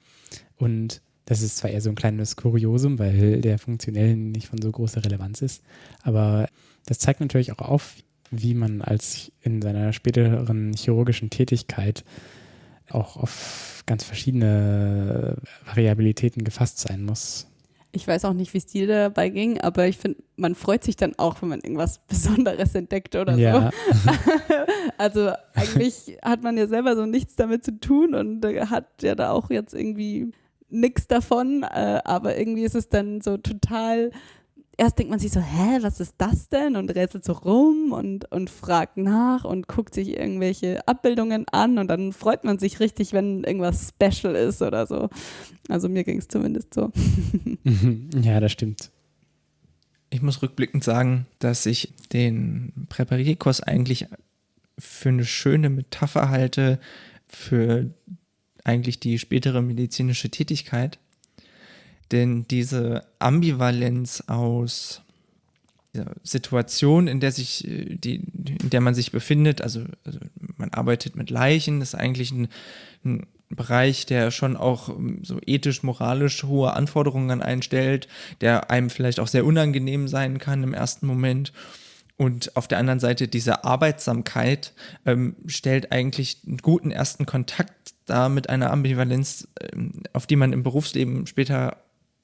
Und das ist zwar eher so ein kleines Kuriosum, weil der funktionell nicht von so großer Relevanz ist, aber das zeigt natürlich auch auf, wie man als in seiner späteren chirurgischen Tätigkeit auch auf ganz verschiedene Variabilitäten gefasst sein muss. Ich weiß auch nicht, wie es dir dabei ging, aber ich finde, man freut sich dann auch, wenn man irgendwas Besonderes entdeckt oder ja. so. also eigentlich hat man ja selber so nichts damit zu tun und hat ja da auch jetzt irgendwie nichts davon, äh, aber irgendwie ist es dann so total erst denkt man sich so, hä, was ist das denn? Und rätselt so rum und, und fragt nach und guckt sich irgendwelche Abbildungen an und dann freut man sich richtig, wenn irgendwas special ist oder so. Also mir ging es zumindest so. ja, das stimmt. Ich muss rückblickend sagen, dass ich den Präparierkurs eigentlich für eine schöne Metapher halte für eigentlich die spätere medizinische Tätigkeit denn diese Ambivalenz aus der Situation, in der sich äh, die, in der man sich befindet, also, also man arbeitet mit Leichen, ist eigentlich ein, ein Bereich, der schon auch ähm, so ethisch, moralisch hohe Anforderungen einstellt, der einem vielleicht auch sehr unangenehm sein kann im ersten Moment. Und auf der anderen Seite diese Arbeitsamkeit ähm, stellt eigentlich einen guten ersten Kontakt dar mit einer Ambivalenz, ähm, auf die man im Berufsleben später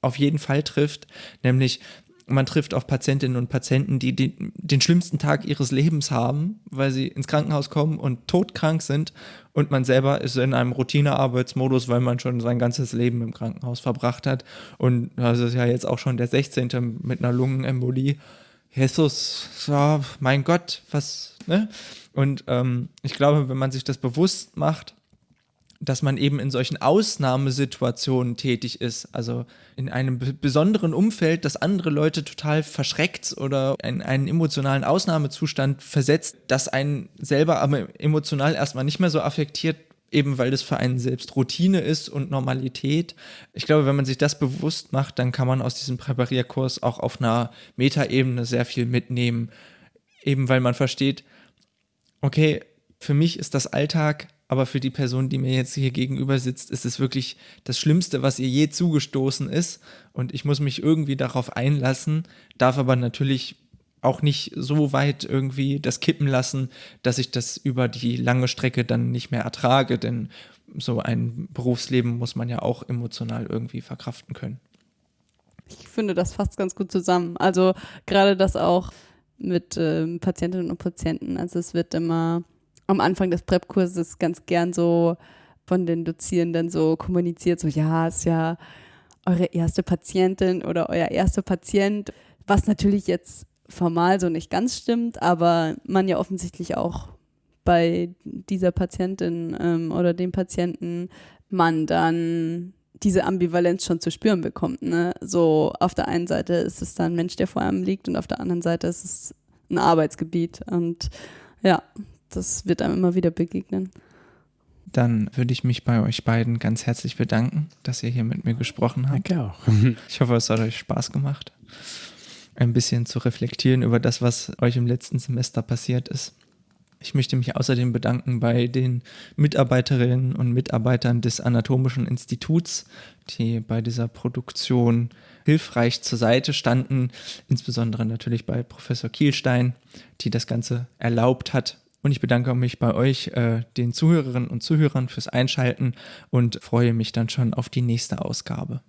auf jeden Fall trifft, nämlich man trifft auf Patientinnen und Patienten, die den, den, schlimmsten Tag ihres Lebens haben, weil sie ins Krankenhaus kommen und todkrank sind und man selber ist in einem Routinearbeitsmodus, weil man schon sein ganzes Leben im Krankenhaus verbracht hat und das ist ja jetzt auch schon der 16. mit einer Lungenembolie. Jesus, ja, mein Gott, was, ne? Und ähm, ich glaube, wenn man sich das bewusst macht, dass man eben in solchen Ausnahmesituationen tätig ist, also in einem besonderen Umfeld, das andere Leute total verschreckt oder in einen emotionalen Ausnahmezustand versetzt, das einen selber aber emotional erstmal nicht mehr so affektiert, eben weil das für einen selbst Routine ist und Normalität. Ich glaube, wenn man sich das bewusst macht, dann kann man aus diesem Präparierkurs auch auf einer Metaebene sehr viel mitnehmen, eben weil man versteht, okay, für mich ist das Alltag aber für die Person, die mir jetzt hier gegenüber sitzt, ist es wirklich das Schlimmste, was ihr je zugestoßen ist. Und ich muss mich irgendwie darauf einlassen, darf aber natürlich auch nicht so weit irgendwie das kippen lassen, dass ich das über die lange Strecke dann nicht mehr ertrage, denn so ein Berufsleben muss man ja auch emotional irgendwie verkraften können. Ich finde, das fasst ganz gut zusammen. Also gerade das auch mit äh, Patientinnen und Patienten. Also es wird immer am Anfang des Prep-Kurses ganz gern so von den Dozierenden so kommuniziert, so ja, ist ja eure erste Patientin oder euer erster Patient, was natürlich jetzt formal so nicht ganz stimmt, aber man ja offensichtlich auch bei dieser Patientin ähm, oder dem Patienten man dann diese Ambivalenz schon zu spüren bekommt. Ne? So auf der einen Seite ist es dann ein Mensch, der vor einem liegt und auf der anderen Seite ist es ein Arbeitsgebiet und ja, das wird einem immer wieder begegnen. Dann würde ich mich bei euch beiden ganz herzlich bedanken, dass ihr hier mit mir gesprochen habt. Danke auch. Ich hoffe, es hat euch Spaß gemacht, ein bisschen zu reflektieren über das, was euch im letzten Semester passiert ist. Ich möchte mich außerdem bedanken bei den Mitarbeiterinnen und Mitarbeitern des Anatomischen Instituts, die bei dieser Produktion hilfreich zur Seite standen, insbesondere natürlich bei Professor Kielstein, die das Ganze erlaubt hat und ich bedanke mich bei euch, äh, den Zuhörerinnen und Zuhörern, fürs Einschalten und freue mich dann schon auf die nächste Ausgabe.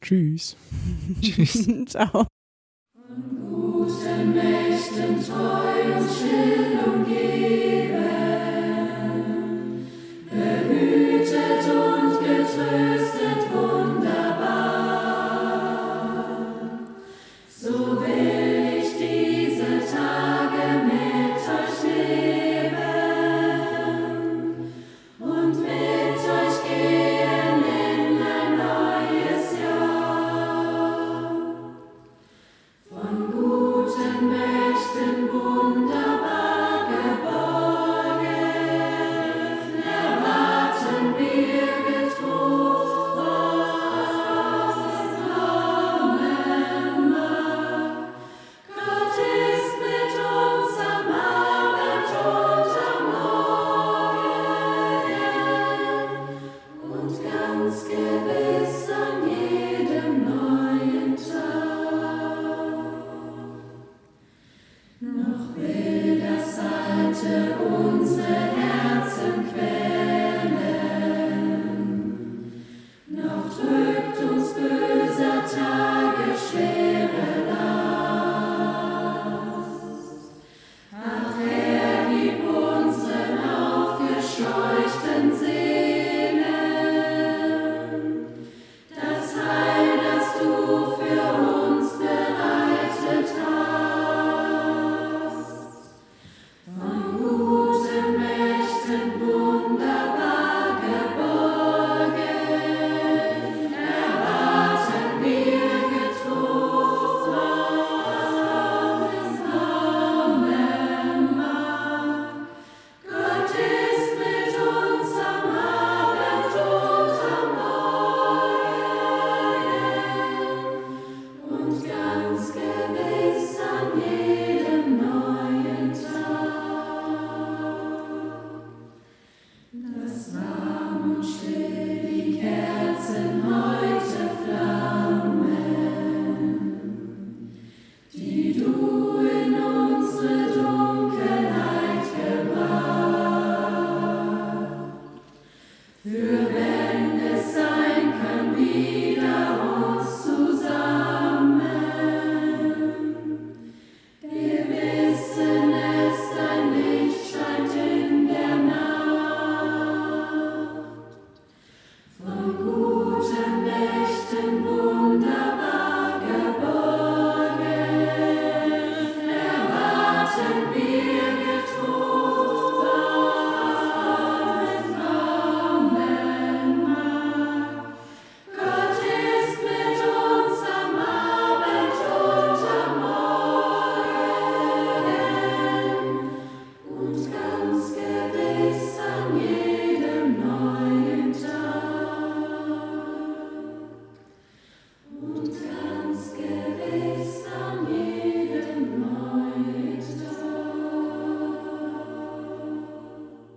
Tschüss. Tschüss. Ciao. Von guten Mächten